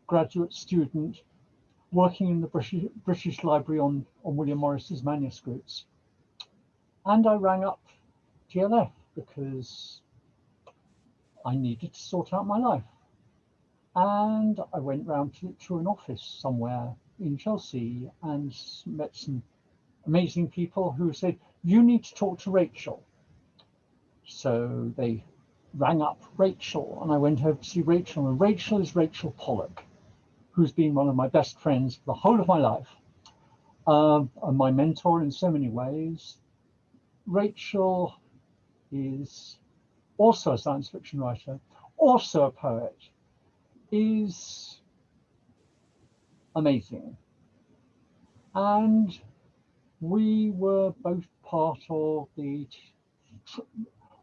graduate student working in the British, British Library on, on William Morris's manuscripts. And I rang up GLF because I needed to sort out my life. And I went round to, to an office somewhere in Chelsea and met some amazing people who said, you need to talk to Rachel. So they rang up Rachel and I went over to see Rachel and Rachel is Rachel Pollack, who's been one of my best friends for the whole of my life um, and my mentor in so many ways. Rachel is also a science fiction writer, also a poet, is amazing. And we were both part of the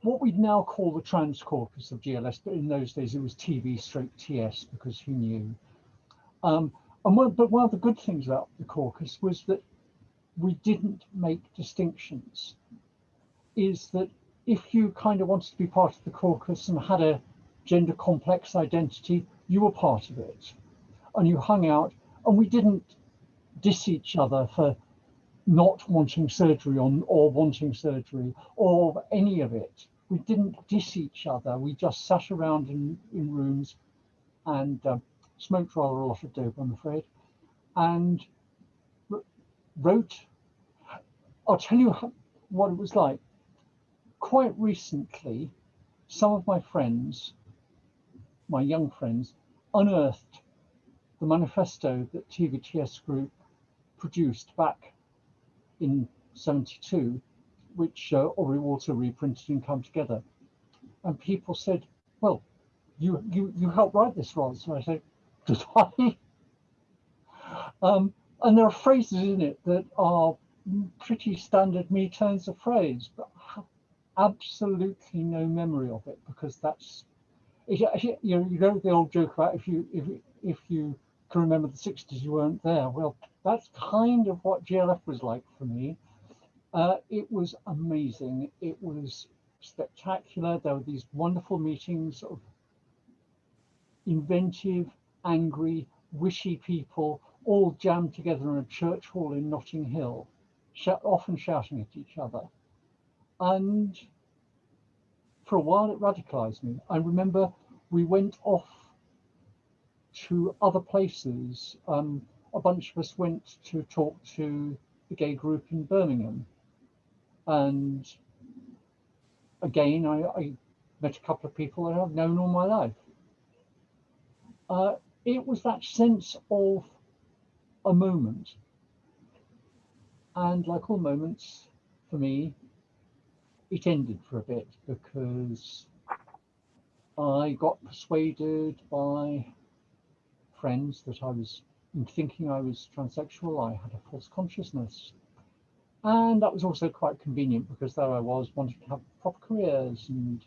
what we'd now call the trans caucus of GLF, but in those days it was TV stroke TS because he knew. Um, and one, but one of the good things about the caucus was that we didn't make distinctions. Is that if you kind of wanted to be part of the caucus and had a gender complex identity, you were part of it. And you hung out and we didn't diss each other for not wanting surgery on or wanting surgery or any of it. We didn't diss each other. We just sat around in, in rooms and um, smoked rather a lot of dope, I'm afraid, and wrote. I'll tell you what it was like. Quite recently, some of my friends, my young friends, unearthed the manifesto that TVTS Group produced back in 72, which uh, Aubrey Walter reprinted and come together. And people said, well, you you you helped write this, Roz. So I said, did I? [LAUGHS] Um, and there are phrases in it that are pretty standard me turns of phrase, but absolutely no memory of it because that's you know you know the old joke about if you if if you can remember the 60s you weren't there well that's kind of what glf was like for me uh, it was amazing it was spectacular there were these wonderful meetings of inventive angry wishy people all jammed together in a church hall in notting hill sh often shouting at each other and for a while it radicalized me. I remember we went off to other places. Um, a bunch of us went to talk to the gay group in Birmingham. And again, I, I met a couple of people that I've known all my life. Uh, it was that sense of a moment. And like all moments, for me, it ended for a bit because I got persuaded by friends that I was in thinking I was transsexual, I had a false consciousness. And that was also quite convenient because there I was wanting to have proper careers. And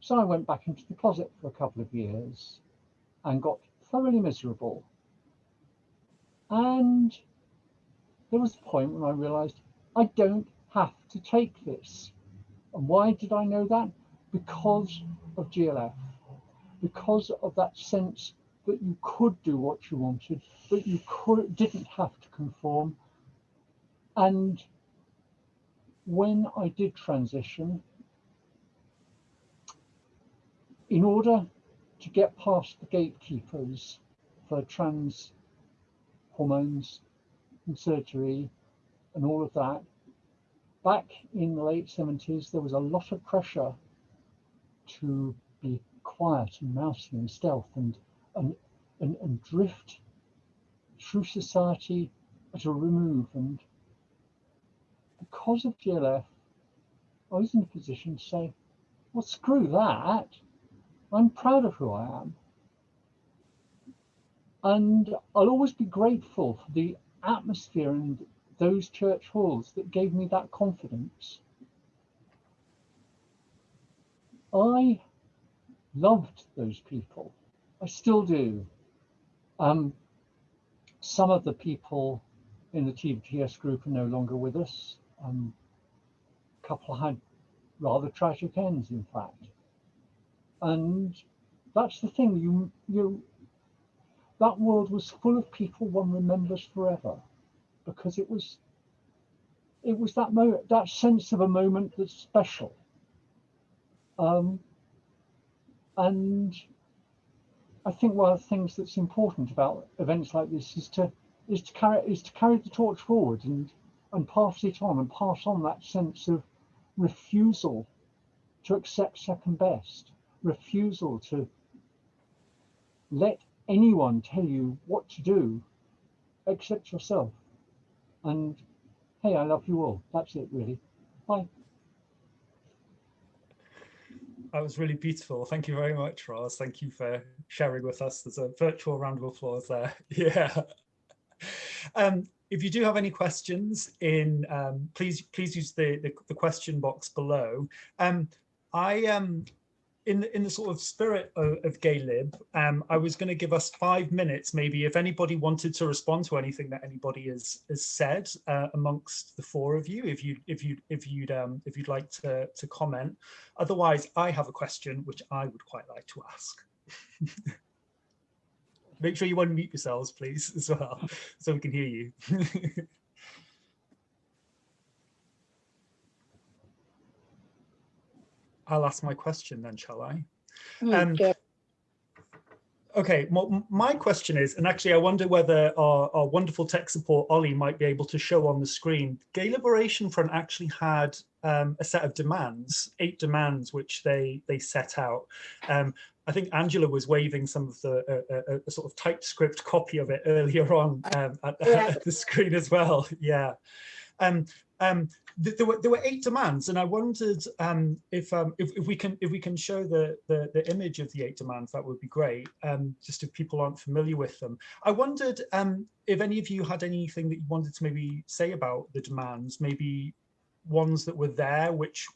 so I went back into the closet for a couple of years and got thoroughly miserable. And there was a point when I realized I don't have to take this. And why did I know that? Because of GLF, because of that sense that you could do what you wanted, that you could didn't have to conform. And when I did transition, in order to get past the gatekeepers for trans hormones and surgery and all of that, back in the late 70s, there was a lot of pressure to be quiet and mousy and stealth and, and, and, and drift through society at a remove. And because of GLF, I was in a position to say, well, screw that. I'm proud of who I am. And I'll always be grateful for the atmosphere and those church halls that gave me that confidence. I loved those people. I still do. Um, some of the people in the TVTS group are no longer with us. Um, a couple had rather tragic ends, in fact. And that's the thing, you, you, that world was full of people one remembers forever because it was it was that moment, that sense of a moment that's special. Um, and I think one of the things that's important about events like this is to is to carry is to carry the torch forward and and pass it on and pass on that sense of refusal to accept second best, refusal to let anyone tell you what to do except yourself. And hey, I love you all. That's it, really. Bye. That was really beautiful. Thank you very much, Roz. Thank you for sharing with us. There's a virtual round of applause there. [LAUGHS] Yeah. Um, if you do have any questions in, um, please please use the, the, the question box below. Um, I um, in the, in the sort of spirit of, of Gaylib, um, I was going to give us five minutes, maybe if anybody wanted to respond to anything that anybody has has said uh, amongst the four of you, if you if you if you'd um, if you'd like to to comment. Otherwise, I have a question which I would quite like to ask. [LAUGHS] Make sure you unmute yourselves, please, as well, [LAUGHS] so we can hear you. [LAUGHS] I'll ask my question then, shall I? Mm, Um. Okay, m- my question is, and actually I wonder whether our, our wonderful tech support, Ollie, might be able to show on the screen. Gay Liberation Front actually had um, a set of demands, eight demands, which they they set out. Um, I think Angela was waving some of the uh, uh, a sort of typescript copy of it earlier on um, at, Yeah. [LAUGHS] at the screen as well. Yeah. Um, th- there were there were eight demands, and I wondered um, if, um, if if we can if we can show the, the the image of the eight demands, that would be great. Um, just if people aren't familiar with them, I wondered um, if any of you had anything that you wanted to maybe say about the demands, maybe ones that were there which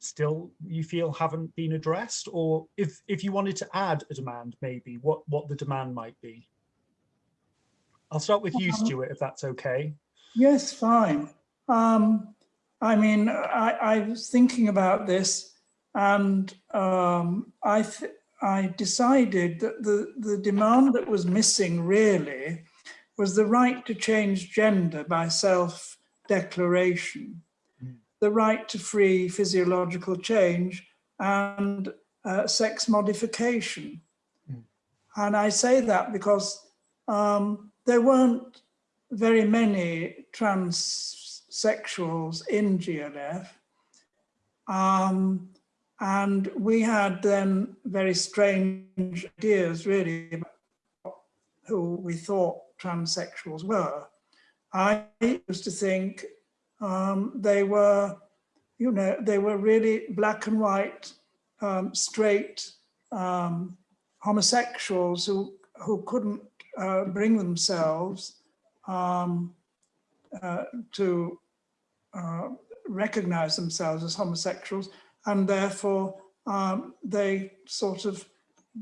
still you feel haven't been addressed, or if if you wanted to add a demand, maybe what what the demand might be. I'll start with you, Um, Stuart, if that's okay. Yes, fine. Um, I mean, I, I was thinking about this and um, I, th- I decided that the, the demand that was missing really was the right to change gender by self-declaration, Mm. the right to free physiological change and uh, sex modification. Mm. And I say that because um, there weren't very many transsexuals in GLF. Um, and we had then very strange ideas really about who we thought transsexuals were. I used to think um, they were, you know, they were really black and white, um, straight um, homosexuals who, who couldn't uh, bring themselves um, uh, to uh, recognize themselves as homosexuals and therefore um, they sort of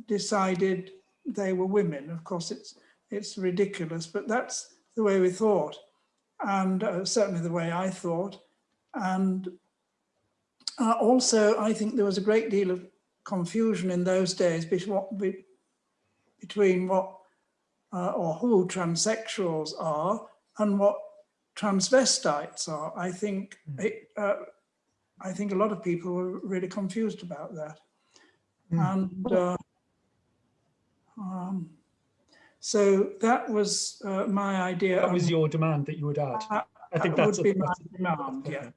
decided they were women. Of course, it's it's ridiculous, but that's the way we thought, and uh, certainly the way I thought. And uh, also, I think there was a great deal of confusion in those days between what, be, between what uh, or who transsexuals are and what transvestites are. I think it, uh, I think a lot of people were really confused about that. Mm. And uh, um, so that was uh, my idea. That was and your demand that you would add. that- I think that that's would a, be my that's a- demand, yeah. okay.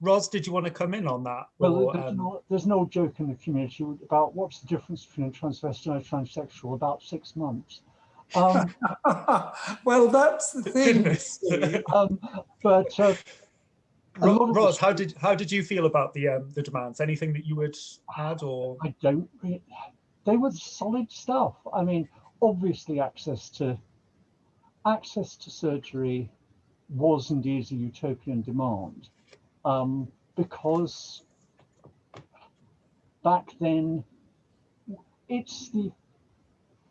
Roz, did you want to come in on that? Well, Or, there's, um, no, there's no joke in the community about what's the difference between a transvestite and a transsexual. About six months. Um, [LAUGHS] well, that's the thing. goodness. um, but uh, a Ro- of Roz, how did how did you feel about the um, the demands? Anything that you would add or? I don't. They were solid stuff. I mean, obviously, access to access to surgery was indeed a utopian demand, um, because back then, it's the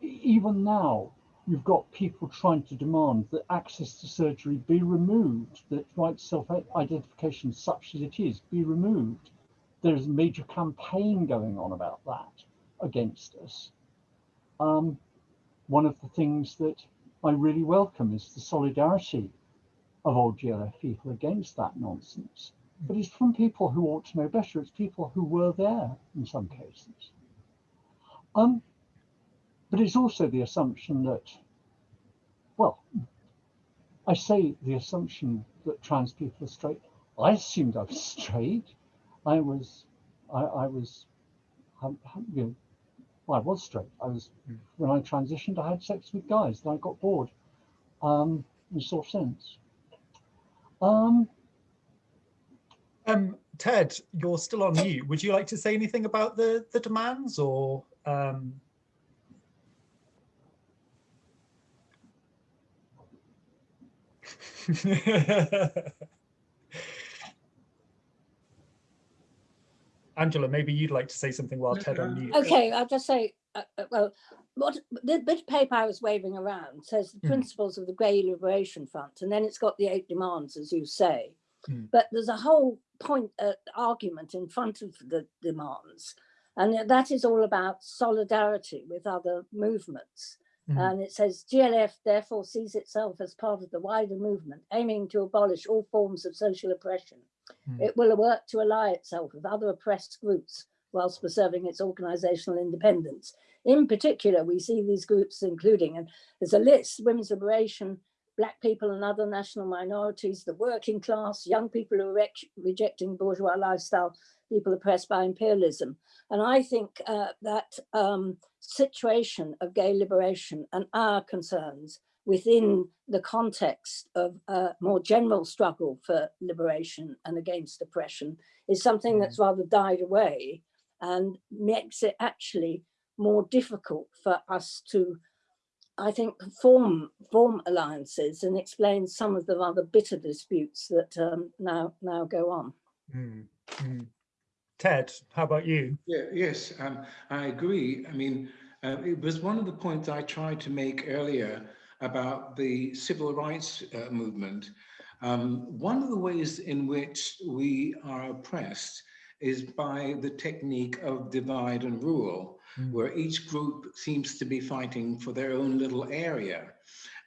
even now you've got people trying to demand that access to surgery be removed, that right self-identification, such as it is, be removed. There's a major campaign going on about that against us. Um, one of the things that I really welcome is the solidarity of old GLF people against that nonsense. But it's from people who ought to know better. It's people who were there in some cases. Um, but it's also the assumption that, well, I say the assumption that trans people are straight. I assumed I was [LAUGHS] straight. I was, I, I was, um, you know, well, I was straight. I was when I transitioned. I had sex with guys. Then I got bored. Um, in sort of sense. Um, Um, Ted, you're still on mute. Would you like to say anything about the the demands or? Um... [LAUGHS] Angela, maybe you'd like to say something while Ted on mute. Okay, I'll just say, uh, uh, well, what the bit of paper I was waving around says the Mhm. principles of the Gay Liberation Front, and then it's got the eight demands, as you say. Mm. But there's a whole point uh, argument in front of the demands, and that is all about solidarity with other movements. Mhm. And it says GLF therefore sees itself as part of the wider movement aiming to abolish all forms of social oppression. Mm. It will work to ally itself with other oppressed groups whilst preserving its organisational independence. In particular, we see these groups including, and there's a list, women's liberation, black people and other national minorities, the working class, young people who are re rejecting bourgeois lifestyle, people oppressed by imperialism. And I think uh, that um, situation of gay liberation and our concerns within the context of a more general struggle for liberation and against oppression is something that's rather died away and makes it actually more difficult for us to, I think, form, form alliances and explain some of the rather bitter disputes that um, now, now go on. Mm, mm. Ted, how about you? Yeah, yes, um, I agree. I mean, uh, it was one of the points I tried to make earlier about the civil rights uh, movement. Um, one of the ways in which we are oppressed is by the technique of divide and rule, mm. where each group seems to be fighting for their own little area.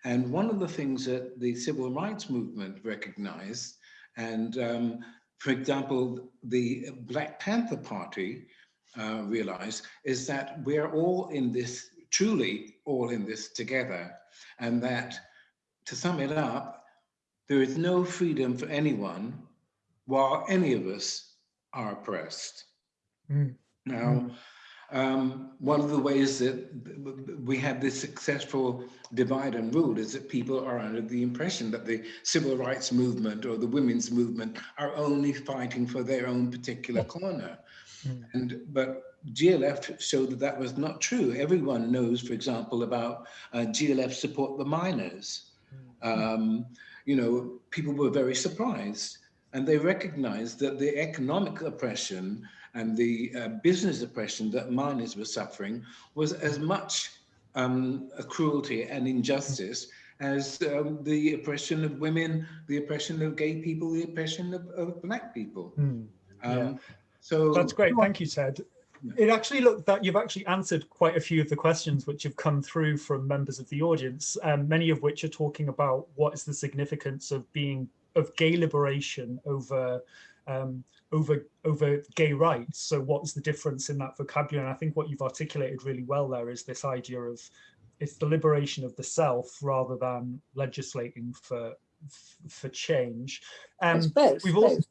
And one of the things that the civil rights movement recognized, and um, for example, the Black Panther Party uh, realized, is that we're all in this, truly all in this together. And that, to sum it up, there is no freedom for anyone while any of us are oppressed. Mm. Now, mm. Um, one of the ways that we have this successful divide and rule is that people are under the impression that the civil rights movement or the women's movement are only fighting for their own particular corner. Mm. And but GLF showed that that was not true. Everyone knows, for example, about uh, GLF support the miners. Mm. Um, you know, people were very surprised and they recognized that the economic oppression and the uh, business oppression that miners were suffering was as much um, a cruelty and injustice as um, the oppression of women, the oppression of gay people, the oppression of, of black people. Mm, yeah. um, so that's great. Thank you, Ted. It actually looked that you've actually answered quite a few of the questions which have come through from members of the audience, um, many of which are talking about what is the significance of being of gay liberation over um, over over gay rights. So what's the difference in that vocabulary? And I think what you've articulated really well there is this idea of it's the liberation of the self rather than legislating for for change. Um, both, we've both.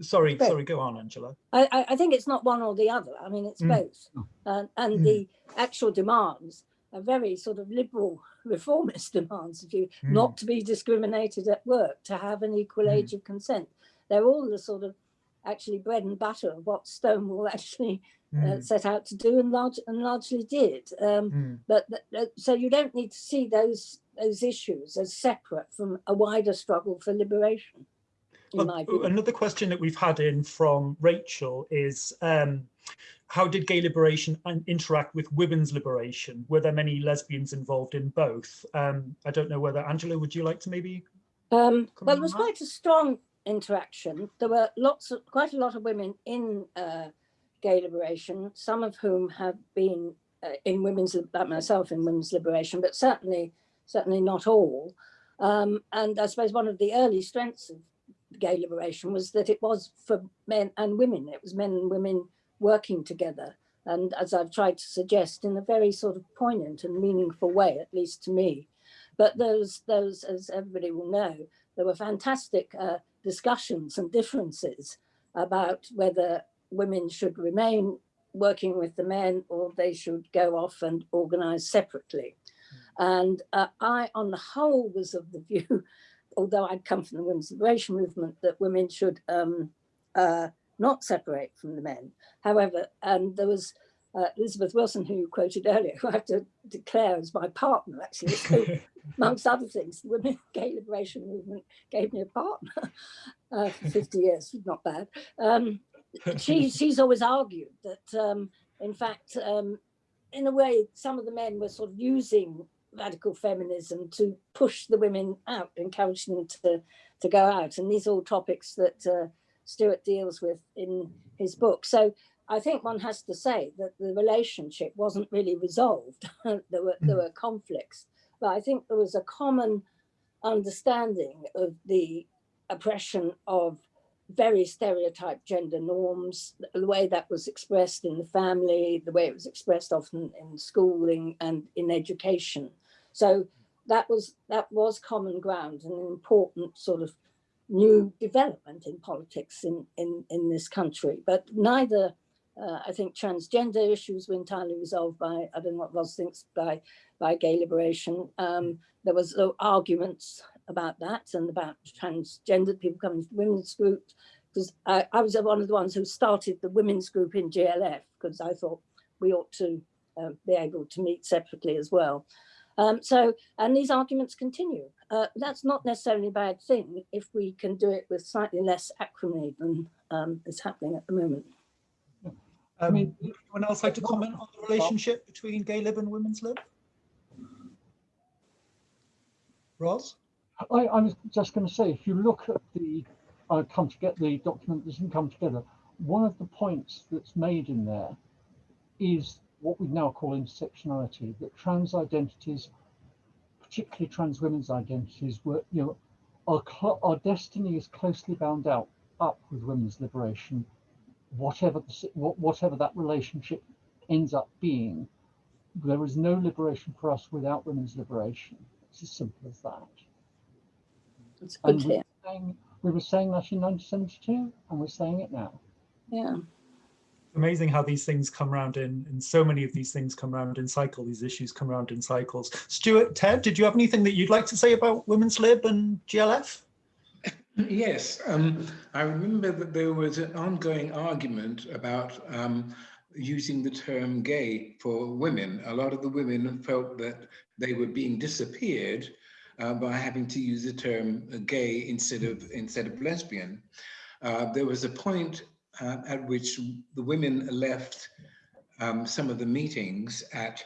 sorry, both. sorry, go on, Angela. I, I think it's not one or the other. I mean, it's mm. both. Uh, and mm. the actual demands are very sort of liberal [LAUGHS] reformist demands of you mm. not to be discriminated at work, to have an equal mm. age of consent. They're all the sort of actually bread and butter of what Stonewall [LAUGHS] actually uh, mm. set out to do and, large, and largely did. Um, mm. But so you don't need to see those those issues as separate from a wider struggle for liberation. another question that we've had in from Rachel is um, how did gay liberation interact with women's liberation? Were there many lesbians involved in both? Um, I don't know whether, Angela, would you like to maybe? Um, well, there was quite a strong interaction. There were lots of, quite a lot of women in uh, gay liberation, some of whom have been uh, in women's, like myself in women's liberation, but certainly, certainly not all. Um, and I suppose one of the early strengths of gay liberation was that it was for men and women. It was men and women working together. And as I've tried to suggest, in a very sort of poignant and meaningful way, at least to me. But those, those as everybody will know, there were fantastic uh, discussions and differences about whether women should remain working with the men or they should go off and organize separately. And uh, I, on the whole, was of the view, [LAUGHS] although I'd come from the women's liberation movement, that women should um, uh, not separate from the men. However, and there was uh, Elizabeth Wilson, who you quoted earlier, [LAUGHS] who I have to declare as my partner, actually. So, [LAUGHS] amongst other things, the Women Gay Liberation Movement gave me a partner [LAUGHS] uh, for 50 years, not bad. Um, she, she's always argued that, um, in fact, um, in a way, some of the men were sort of using radical feminism to push the women out, encourage them to, to go out. And these are all topics that uh, Stuart deals with in his book. So I think one has to say that the relationship wasn't really resolved. [LAUGHS] there were there hmm. were conflicts, but I think there was a common understanding of the oppression of very stereotyped gender norms, the way that was expressed in the family, the way it was expressed often in schooling and in education. So that was that was common ground and an important sort of new development in politics in, in, in this country. But neither, uh, I think, transgender issues were entirely resolved by, I don't know what Roz thinks, by, by gay liberation. Um, there was uh, arguments about that and about transgender people coming to women's groups because I, I, was one of the ones who started the women's group in GLF because I thought we ought to uh, be able to meet separately as well. Um, so, and these arguments continue. Uh, that's not necessarily a bad thing if we can do it with slightly less acrimony than um, is happening at the moment. I mean, anyone else like to comment on the relationship between gay lib and women's lib? Roz? I, I was just going to say, if you look at the uh, come to get the document doesn't come together, one of the points that's made in there is what we now call intersectionality, that trans identities, particularly trans women's identities, were, you know, our, our destiny is closely bound out up with women's liberation, whatever the, whatever that relationship ends up being. There is no liberation for us without women's liberation. It's as simple as that. It's good and we, were saying, we were saying that in 1972, and we're saying it now. Yeah amazing how these things come around in and so many of these things come around in cycle these issues come around in cycles stuart ted did you have anything that you'd like to say about women's lib and glf yes um, i remember that there was an ongoing argument about um, using the term gay for women. A lot of the women felt that they were being disappeared uh, by having to use the term gay instead of instead of lesbian. Uh, there was a point uh, at which the women left um, some of the meetings at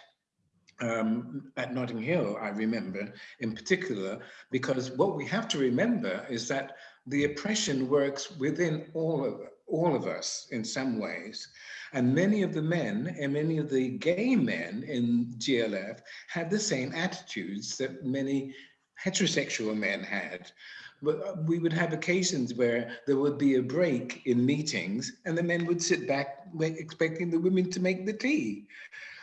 um, at Notting Hill, I remember in particular, because what we have to remember is that the oppression works within all of all of us in some ways. And many of the men and many of the gay men in GLF had the same attitudes that many heterosexual men had. But we would have occasions where there would be a break in meetings and the men would sit back expecting the women to make the tea.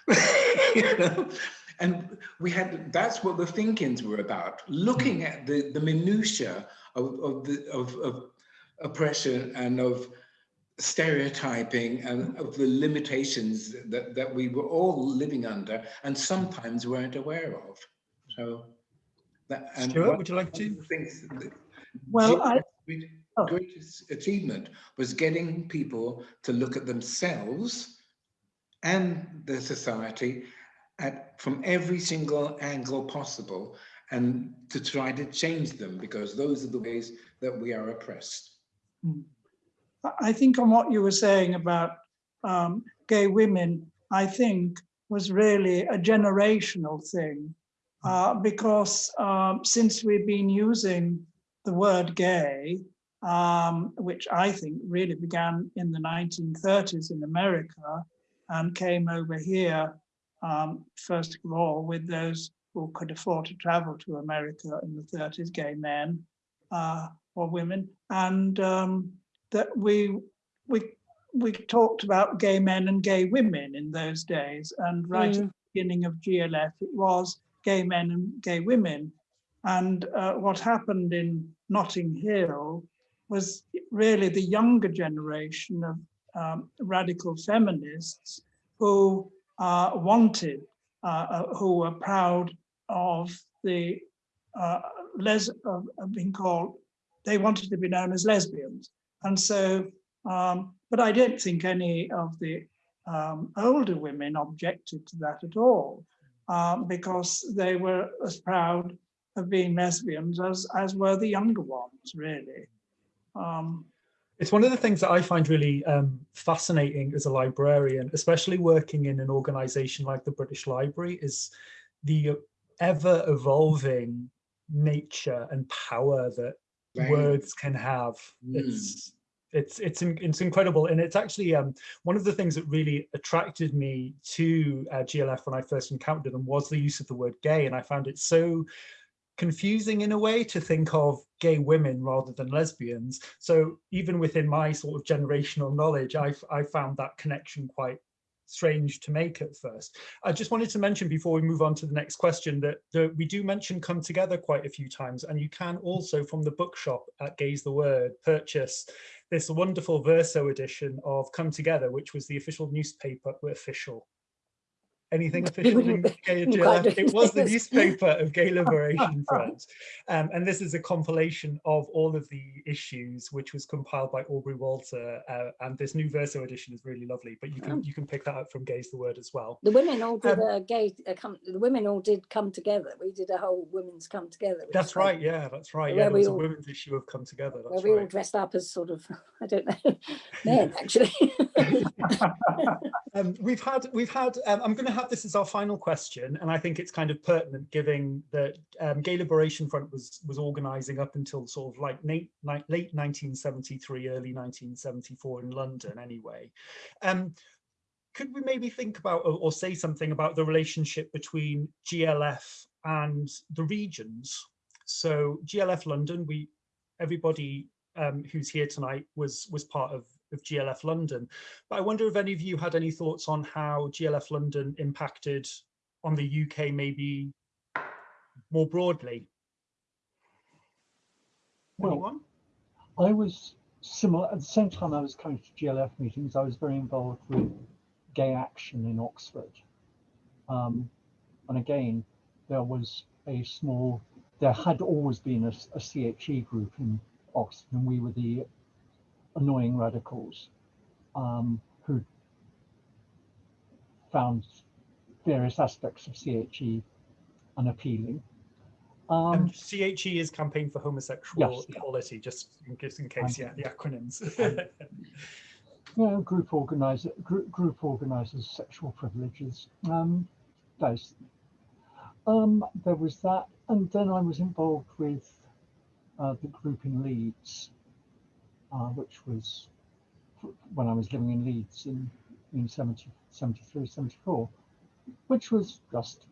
[LAUGHS] you know? [LAUGHS] And we had, that's what the think-ins were about, looking at the, the minutiae of, of, the, of, of oppression and of stereotyping and of the limitations that, that we were all living under and sometimes weren't aware of. So that, and Stuart, would you like to? Things, well, I, oh. greatest achievement was getting people to look at themselves and the society at from every single angle possible and to try to change them because those are the ways that we are oppressed. Hmm. I think on what you were saying about um, gay women, I think was really a generational thing uh, because um, since we've been using the word gay, um, which I think really began in the 1930s in America and came over here, um, first of all, with those who could afford to travel to America in the 30s, gay men uh, or women, and um, that we, we, we talked about gay men and gay women in those days. And right mm. at the beginning of GLF, it was gay men and gay women. And uh, what happened in Notting Hill was really the younger generation of um, radical feminists who uh, wanted, uh, uh who were proud of the uh, les of, being called, they wanted to be known as lesbians. And so, um, but I don't think any of the um, older women objected to that at all, um, because they were as proud of being lesbians as, as were the younger ones, really. Um, it's one of the things that I find really um, fascinating as a librarian, especially working in an organization like the British Library, is the ever evolving nature and power that right. words can have. Mm. It's it's it's it's incredible, and it's actually um, one of the things that really attracted me to uh, GLF when I first encountered them was the use of the word gay, and I found it so confusing in a way to think of gay women rather than lesbians. So even within my sort of generational knowledge, I, I found that connection quite strange to make at first. I just wanted to mention before we move on to the next question that, that we do mention come together quite a few times and you can also from the bookshop at Gay's the Word purchase this wonderful verso edition of Come Together, which was the official newspaper official anything [LAUGHS] official in gay GLF. It was the newspaper of Gay Liberation [LAUGHS] Front. Um, and this is a compilation of all of the issues, which was compiled by Aubrey Walter. Uh, and this new verso edition is really lovely, but you can you can pick that up from Gay's the Word as well. The women all did Um, gay, come, the women all did come together. We did a whole women's come together. That's right, yeah, that's right. Yeah, there we was a women's issue of Come Together, Where that's we all right. dressed up as sort of, [LAUGHS] I don't know, men actually. Um, we've had, we've had, um, I'm going to have this as our final question, and I think it's kind of pertinent given that um, Gay Liberation Front was was organising up until sort of like late, late 1973, early 1974 in London anyway. Um, could we maybe think about or, or say something about the relationship between GLF and the regions? So GLF London, we everybody um, who's here tonight was was part of, of GLF London. But I wonder if any of you had any thoughts on how GLF London impacted on the UK maybe more broadly. Well, Anyone? I was similar, at the same time I was coming to GLF meetings, I was very involved with gay action in Oxford. Um, and again, there was a small, there had always been a, a CHE group in Oxford, and we were the annoying radicals um, who found various aspects of CHE unappealing. Um, And CHE is Campaign for Homosexual Yes, yeah. Equality, just in case, in case, yeah, the acronyms. [LAUGHS] you know, group organizer, group, group organizers, sexual privileges. Um, those. Um, there was that, and then I was involved with uh, the group in Leeds, uh, which was when I was living in Leeds in in 70, 73, 74, which was just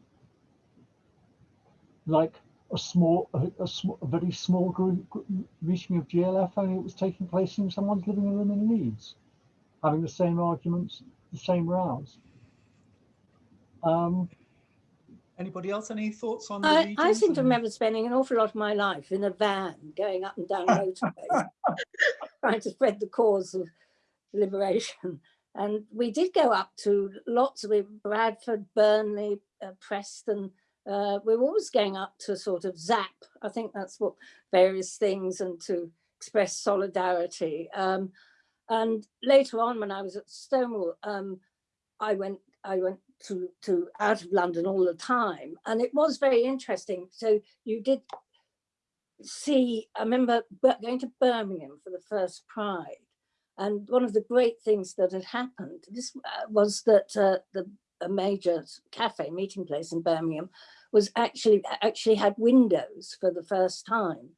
like a small, a, a, a very small group, gr- meeting of GLF, only it was taking place in someone's living room in Leeds having the same arguments, the same rows. Um, Anybody else, any thoughts on the I, I seem to remember spending an awful lot of my life in a van going up and down [LAUGHS] motorways, [LAUGHS] trying to spread the cause of liberation. And we did go up to lots of Bradford, Burnley, uh, Preston. Uh, we were always going up to sort of zap. I think that's what various things and to express solidarity. Um, and later on, when I was at Stonewall, um, I went I went to to out of London all the time, and it was very interesting. So you did see. I remember going to Birmingham for the first Pride, and one of the great things that had happened this uh, was that uh, the a major cafe meeting place in Birmingham was actually actually had windows for the first time,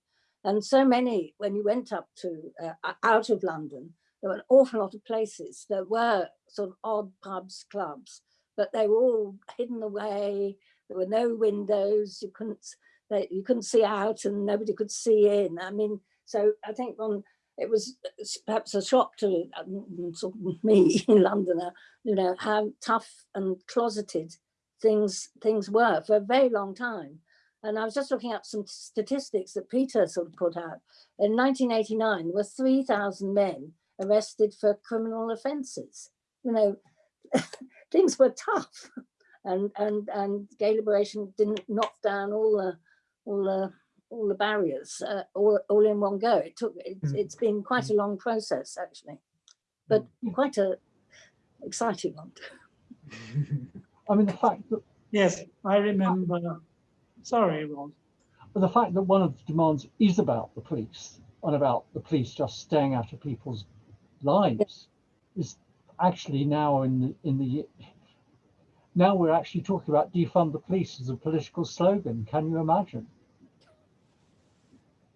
and so many when you went up to uh, out of London, there were an awful lot of places. There were sort of odd pubs, clubs, but they were all hidden away. There were no windows. You couldn't they, you couldn't see out, and nobody could see in. I mean, so I think on it was uh, perhaps a shock to um, sort of [LAUGHS] me in Londoner, you know, how tough and closeted things things were for a very long time. And I was just looking up some statistics that Peter sort of put out. In 1989, there were 3,000 men arrested for criminal offences. You know, [LAUGHS] things were tough, [LAUGHS] and and and gay liberation didn't knock down all the all the all the barriers uh, all all in one go. It took it's, Mm. it's been quite a long process actually, but quite a exciting one. [LAUGHS] I mean, the fact that Yes, I remember. Sorry, Ron. but the fact that one of the demands is about the police and about the police just staying out of people's lives is actually now in the in the now we're actually talking about defund the police as a political slogan. Can you imagine?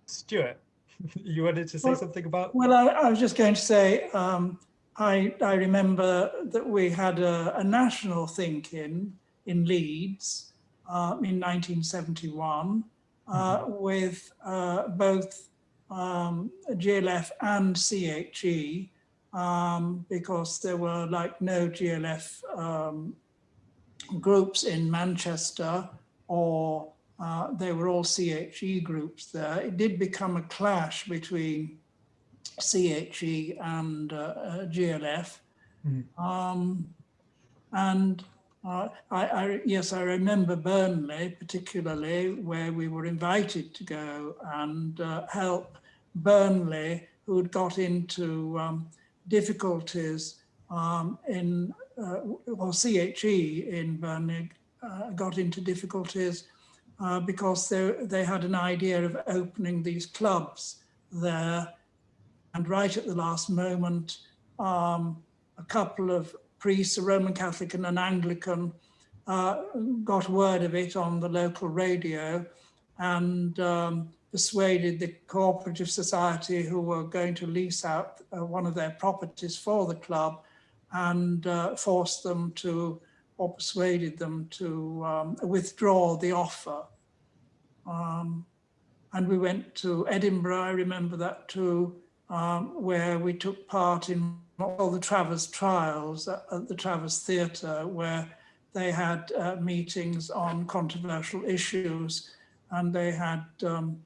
Stuart, [LAUGHS] you wanted to say Well- something about? Well, I, I was just going to say, um, I, I remember that we had a, a national think-in in Leeds uh, in 1971. uh, with uh, both um, GLF and CHE um, because there were like no GLF um, groups in Manchester or uh, they were all CHE groups there. It did become a clash between CHE and uh, uh, GLF. Mm. Um, and uh, I, I, yes, I remember Burnley particularly where we were invited to go and uh, help Burnley who had got into um, difficulties um, in, uh, well, CHE in Burnley uh, got into difficulties uh, because they, they had an idea of opening these clubs there. And right at the last moment, um, a couple of priests, a Roman Catholic and an Anglican, uh, got word of it on the local radio and um, persuaded the cooperative society who were going to lease out uh, one of their properties for the club and uh, forced them to, or persuaded them to um, withdraw the offer. Um, and we went to Edinburgh, I remember that too, um, where we took part in all the Traverse trials at, at the Traverse Theatre, where they had uh, meetings on controversial issues and they had um,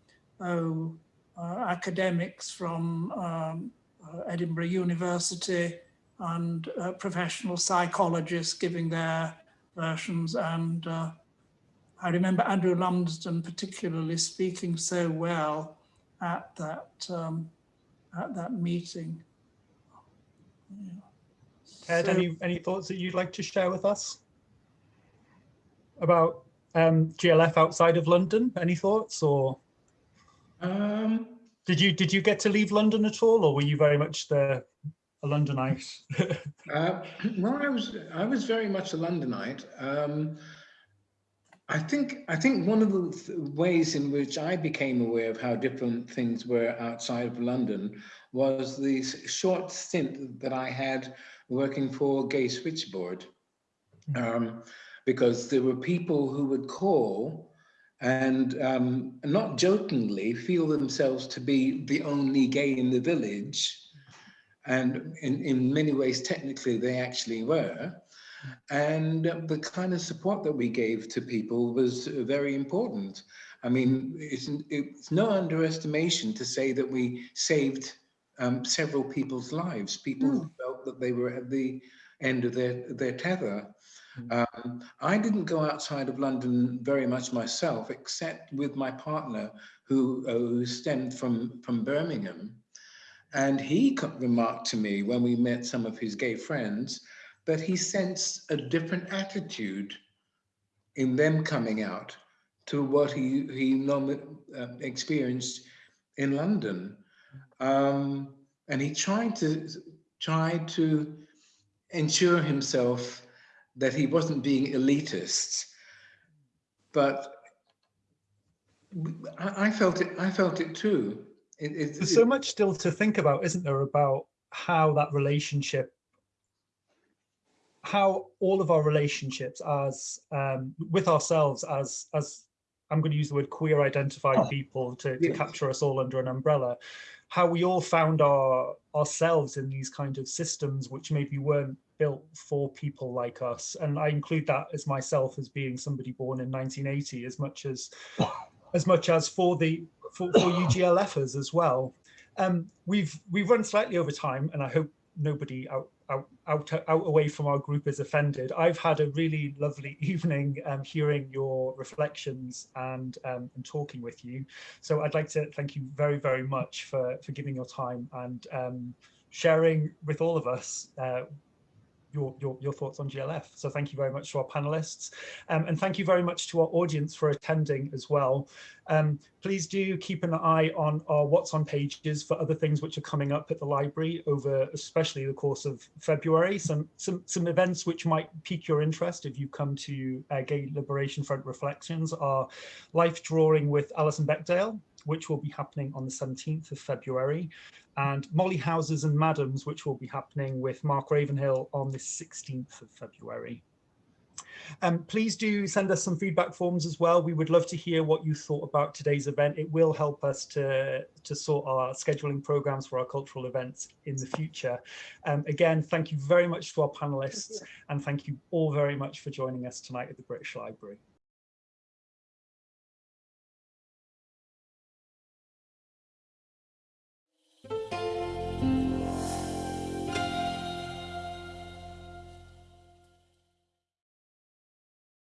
oh, uh, academics from um, uh, Edinburgh University and uh, professional psychologists giving their versions. And uh, I remember Andrew Lumsden particularly speaking so well at that um, at that meeting. Yeah. Ed, so, any any thoughts that you'd like to share with us about um, GLF outside of London? Any thoughts or? Um, did you did you get to leave London at all, or were you very much the a Londonite? [LAUGHS] [LAUGHS] uh, [CLEARS THROAT] well, I was I was very much a Londonite. Um, I think I think one of the th ways in which I became aware of how different things were outside of London was the short stint that I had working for Gay Switchboard, hmm. um, because there were people who would call and um, not jokingly feel themselves to be the only gay in the village. And in, in many ways, technically, they actually were. And the kind of support that we gave to people was very important. I mean, it's, it's no underestimation to say that we saved um, several people's lives, people mm. who felt that they were at the end of their, their tether. Mm. Um, I didn't go outside of London very much myself, except with my partner who, uh, who stemmed from, from Birmingham. And he remarked to me when we met some of his gay friends that he sensed a different attitude in them coming out to what he, he uh, experienced in London. Um, and he tried to, tried to ensure himself that he wasn't being elitist, but I, I felt it. I felt it too. It, it, There's so much still to think about, isn't there, about how that relationship, how all of our relationships as um, with ourselves as as I'm going to use the word queer identified oh, people to, to yes. capture us all under an umbrella, how we all found our ourselves in these kind of systems which maybe weren't built for people like us. And I include that as myself as being somebody born in 1980 as much as as much as for the for, for UGLFers as well. Um, we've we've run slightly over time and I hope nobody out out, out, out away from our group is offended. I've had a really lovely [LAUGHS] evening um, hearing your reflections and, um, and talking with you. So I'd like to thank you very, very much for, for giving your time and um, sharing with all of us uh, your, your, your thoughts on GLF. So thank you very much to our panelists um, and thank you very much to our audience for attending as well. Um, please do keep an eye on our what's on pages for other things which are coming up at the library over especially the course of February. Some, some, some events which might pique your interest if you come to uh, Gay Liberation Front Reflections are Life Drawing with Alison Beckdale, which will be happening on the 17th of February and Molly Houses and Madams, which will be happening with Mark Ravenhill on the 16th of February. Um, please do send us some feedback forms as well. We would love to hear what you thought about today's event. It will help us to, to sort our scheduling programs for our cultural events in the future. Um, again, thank you very much to our panelists and thank you all very much for joining us tonight at the British Library.